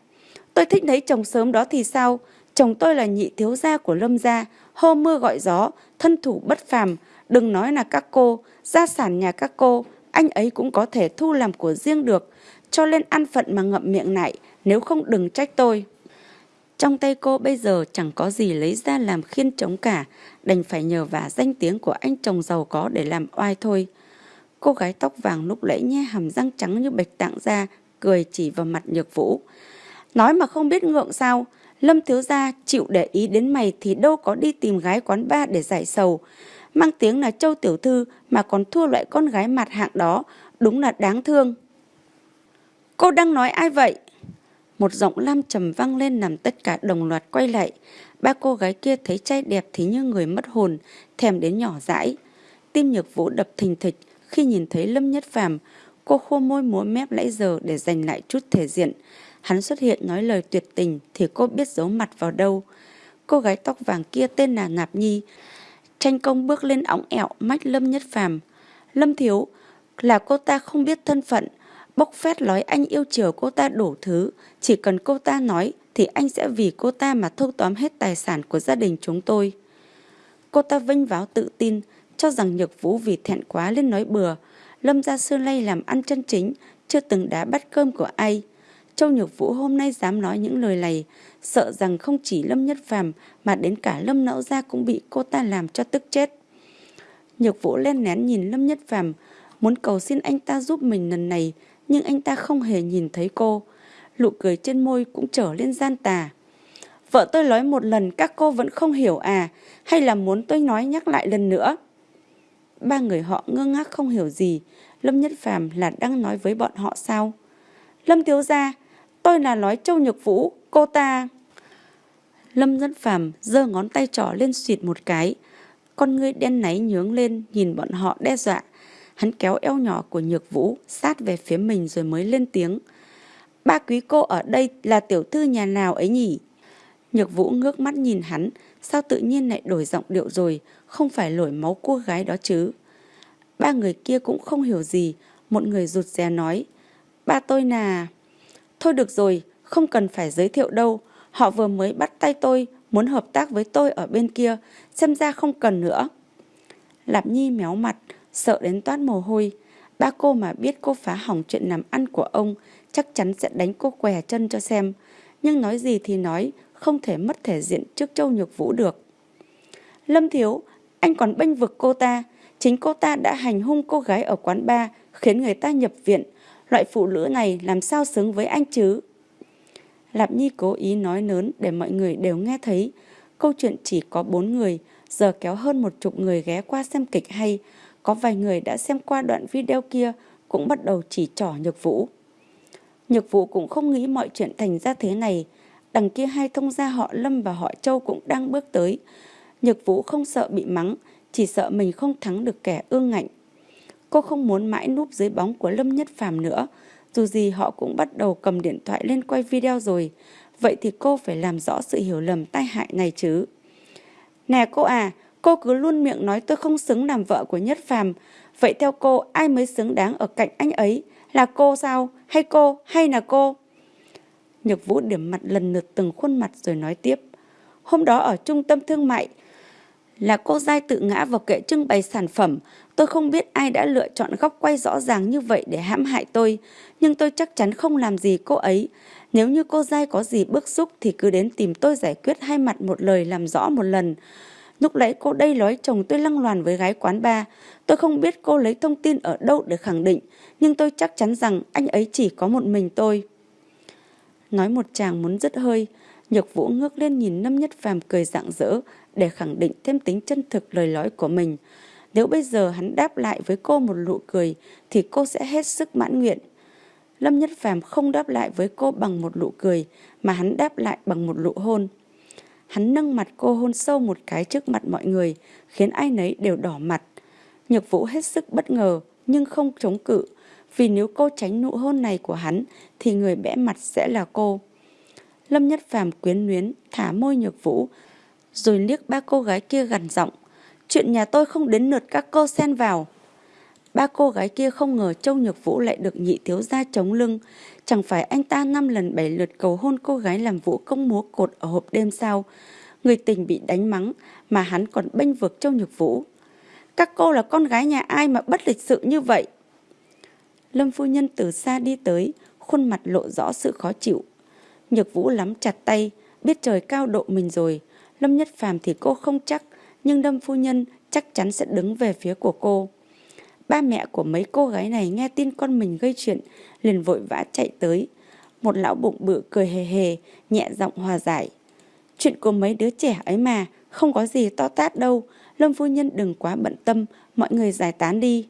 Tôi thích lấy chồng sớm đó thì sao? Chồng tôi là nhị thiếu gia của Lâm gia, hô mưa gọi gió, thân thủ bất phàm. Đừng nói là các cô, gia sản nhà các cô, anh ấy cũng có thể thu làm của riêng được. Cho lên ăn phận mà ngậm miệng lại, nếu không đừng trách tôi. Trong tay cô bây giờ chẳng có gì lấy ra làm khiên chống cả, đành phải nhờ vả danh tiếng của anh chồng giàu có để làm oai thôi. Cô gái tóc vàng lúc lẫy nhe hàm răng trắng như bạch tạng ra, cười chỉ vào mặt nhược vũ. Nói mà không biết ngượng sao, Lâm thiếu gia chịu để ý đến mày thì đâu có đi tìm gái quán ba để giải sầu. Mang tiếng là châu tiểu thư mà còn thua loại con gái mặt hạng đó, đúng là đáng thương. Cô đang nói ai vậy? Một giọng lam trầm vang lên làm tất cả đồng loạt quay lại. Ba cô gái kia thấy trai đẹp thì như người mất hồn, thèm đến nhỏ dãi. Tim nhược vũ đập thình thịch khi nhìn thấy Lâm Nhất Phàm, cô khô môi múa mép nãy giờ để giành lại chút thể diện. Hắn xuất hiện nói lời tuyệt tình thì cô biết giấu mặt vào đâu. Cô gái tóc vàng kia tên là Nạp Nhi. Tranh công bước lên ống ẹo mách Lâm Nhất Phàm. Lâm Thiếu là cô ta không biết thân phận, bốc phét nói anh yêu chiều cô ta đủ thứ, chỉ cần cô ta nói thì anh sẽ vì cô ta mà thâu tóm hết tài sản của gia đình chúng tôi. Cô ta vinh váo tự tin, cho rằng Nhược Vũ vì thẹn quá lên nói bừa. Lâm gia sư Lây làm ăn chân chính, chưa từng đá bắt cơm của ai. Châu Nhược Vũ hôm nay dám nói những lời này, sợ rằng không chỉ Lâm Nhất Phàm mà đến cả Lâm Nẫu Gia cũng bị cô ta làm cho tức chết. Nhược Vũ len nén nhìn Lâm Nhất Phàm muốn cầu xin anh ta giúp mình lần này, nhưng anh ta không hề nhìn thấy cô. Nụ cười trên môi cũng trở lên gian tà. Vợ tôi nói một lần các cô vẫn không hiểu à, hay là muốn tôi nói nhắc lại lần nữa? Ba người họ ngơ ngác không hiểu gì, Lâm Nhất Phàm là đang nói với bọn họ sao? Lâm thiếu gia, tôi là nói Châu Nhược Vũ, cô ta... Lâm Nhất Phàm giơ ngón tay trỏ lên xịt một cái, con ngươi đen náy nhướng lên nhìn bọn họ đe dọa. Hắn kéo eo nhỏ của Nhược Vũ sát về phía mình rồi mới lên tiếng. Ba quý cô ở đây là tiểu thư nhà nào ấy nhỉ? Nhược Vũ ngước mắt nhìn hắn, sao tự nhiên lại đổi giọng điệu rồi, không phải lổi máu cô gái đó chứ. Ba người kia cũng không hiểu gì, một người rụt rè nói. Ba tôi là... Thôi được rồi, không cần phải giới thiệu đâu, họ vừa mới bắt tay tôi, muốn hợp tác với tôi ở bên kia, xem ra không cần nữa. Lạp Nhi méo mặt, sợ đến toát mồ hôi. Ba cô mà biết cô phá hỏng chuyện làm ăn của ông, chắc chắn sẽ đánh cô què chân cho xem. Nhưng nói gì thì nói, không thể mất thể diện trước Châu Nhược Vũ được. Lâm Thiếu, anh còn bênh vực cô ta. Chính cô ta đã hành hung cô gái ở quán bar, khiến người ta nhập viện. Loại phụ nữ này làm sao xứng với anh chứ? Lạp Nhi cố ý nói lớn để mọi người đều nghe thấy. Câu chuyện chỉ có bốn người, giờ kéo hơn một chục người ghé qua xem kịch hay. Có vài người đã xem qua đoạn video kia cũng bắt đầu chỉ trỏ Nhược Vũ. Nhược Vũ cũng không nghĩ mọi chuyện thành ra thế này. Đằng kia hai thông gia họ Lâm và họ Châu cũng đang bước tới. Nhược Vũ không sợ bị mắng, chỉ sợ mình không thắng được kẻ ương ngạnh. Cô không muốn mãi núp dưới bóng của Lâm Nhất Phàm nữa, dù gì họ cũng bắt đầu cầm điện thoại lên quay video rồi. Vậy thì cô phải làm rõ sự hiểu lầm tai hại này chứ. Nè cô à, cô cứ luôn miệng nói tôi không xứng làm vợ của Nhất Phàm. Vậy theo cô, ai mới xứng đáng ở cạnh anh ấy? Là cô sao? Hay cô? Hay là cô? Nhược Vũ điểm mặt lần lượt từng khuôn mặt rồi nói tiếp. Hôm đó ở trung tâm thương mại, là cô dai tự ngã vào kệ trưng bày sản phẩm. Tôi không biết ai đã lựa chọn góc quay rõ ràng như vậy để hãm hại tôi, nhưng tôi chắc chắn không làm gì cô ấy. Nếu như cô dai có gì bức xúc thì cứ đến tìm tôi giải quyết hai mặt một lời làm rõ một lần. Lúc nãy cô đây nói chồng tôi lăng loàn với gái quán ba. Tôi không biết cô lấy thông tin ở đâu để khẳng định, nhưng tôi chắc chắn rằng anh ấy chỉ có một mình tôi. Nói một chàng muốn dứt hơi, Nhược Vũ ngước lên nhìn Lâm Nhất Phàm cười rạng rỡ để khẳng định thêm tính chân thực lời nói của mình. Nếu bây giờ hắn đáp lại với cô một nụ cười thì cô sẽ hết sức mãn nguyện. Lâm Nhất Phàm không đáp lại với cô bằng một nụ cười mà hắn đáp lại bằng một nụ hôn. Hắn nâng mặt cô hôn sâu một cái trước mặt mọi người, khiến ai nấy đều đỏ mặt. Nhược Vũ hết sức bất ngờ nhưng không chống cự, vì nếu cô tránh nụ hôn này của hắn thì người bẽ mặt sẽ là cô. Lâm Nhất Phàm quyến luyến thả môi Nhược Vũ, rồi liếc ba cô gái kia gằn giọng. Chuyện nhà tôi không đến lượt các cô xen vào. Ba cô gái kia không ngờ Châu Nhược Vũ lại được nhị thiếu gia chống lưng. Chẳng phải anh ta năm lần bảy lượt cầu hôn cô gái làm vũ công múa cột ở hộp đêm sao. Người tình bị đánh mắng mà hắn còn bênh vực Châu Nhược Vũ. Các cô là con gái nhà ai mà bất lịch sự như vậy? Lâm phu nhân từ xa đi tới, khuôn mặt lộ rõ sự khó chịu. Nhược Vũ lắm chặt tay, biết trời cao độ mình rồi. Lâm Nhất Phàm thì cô không chắc, nhưng Lâm phu nhân chắc chắn sẽ đứng về phía của cô. Ba mẹ của mấy cô gái này nghe tin con mình gây chuyện, liền vội vã chạy tới. Một lão bụng bự cười hề hề, nhẹ giọng hòa giải. Chuyện của mấy đứa trẻ ấy mà, không có gì to tát đâu. Lâm phu nhân đừng quá bận tâm, mọi người giải tán đi.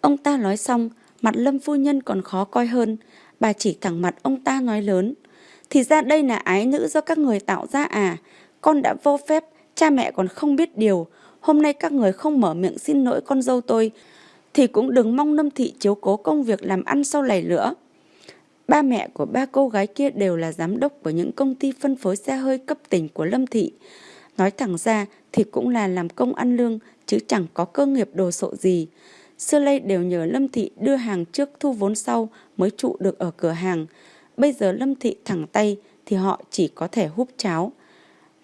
Ông ta nói xong, mặt Lâm phu nhân còn khó coi hơn. Bà chỉ thẳng mặt ông ta nói lớn. Thì ra đây là ái nữ do các người tạo ra à. Con đã vô phép, cha mẹ còn không biết điều. Hôm nay các người không mở miệng xin lỗi con dâu tôi, thì cũng đừng mong Lâm Thị chiếu cố công việc làm ăn sau này nữa. Ba mẹ của ba cô gái kia đều là giám đốc của những công ty phân phối xe hơi cấp tỉnh của Lâm Thị. Nói thẳng ra thì cũng là làm công ăn lương chứ chẳng có cơ nghiệp đồ sộ gì. Xưa lây đều nhờ Lâm Thị đưa hàng trước thu vốn sau mới trụ được ở cửa hàng. Bây giờ Lâm Thị thẳng tay thì họ chỉ có thể húp cháo.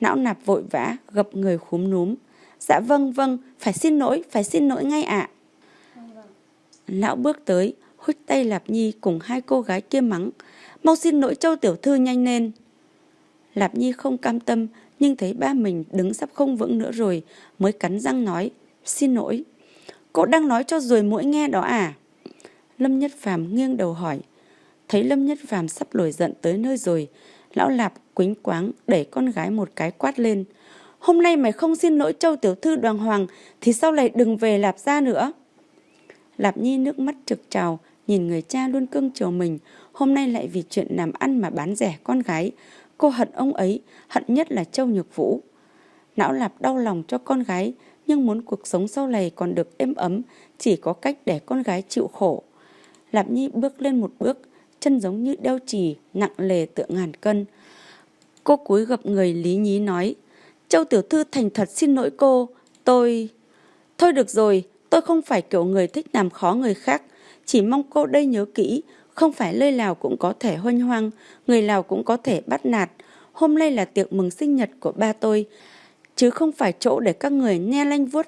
Não nạp vội vã, gập người khúm núm. Dạ vâng vâng, phải xin lỗi, phải xin lỗi ngay ạ. Lão bước tới, hút tay Lạp Nhi cùng hai cô gái kia mắng. Mau xin lỗi châu tiểu thư nhanh lên. Lạp Nhi không cam tâm, nhưng thấy ba mình đứng sắp không vững nữa rồi, mới cắn răng nói, xin lỗi. Cô đang nói cho rồi mũi nghe đó à? Lâm Nhất Phàm nghiêng đầu hỏi. Thấy Lâm Nhất Phàm sắp nổi giận tới nơi rồi, lão Lạp quính quáng đẩy con gái một cái quát lên. Hôm nay mày không xin lỗi châu tiểu thư đoàn hoàng thì sau này đừng về Lạp ra nữa. Lạp Nhi nước mắt trực trào, nhìn người cha luôn cưng chiều mình, hôm nay lại vì chuyện làm ăn mà bán rẻ con gái. Cô hận ông ấy, hận nhất là Châu Nhược Vũ. Não Lạp đau lòng cho con gái, nhưng muốn cuộc sống sau này còn được êm ấm, chỉ có cách để con gái chịu khổ. Lạp Nhi bước lên một bước, chân giống như đeo chì, nặng lề tựa ngàn cân. Cô cúi gập người lý nhí nói, Châu Tiểu Thư thành thật xin lỗi cô, tôi... Thôi được rồi, tôi không phải kiểu người thích làm khó người khác, chỉ mong cô đây nhớ kỹ, không phải lơi nào cũng có thể hoanh hoang, người nào cũng có thể bắt nạt. Hôm nay là tiệc mừng sinh nhật của ba tôi, chứ không phải chỗ để các người nghe lanh vuốt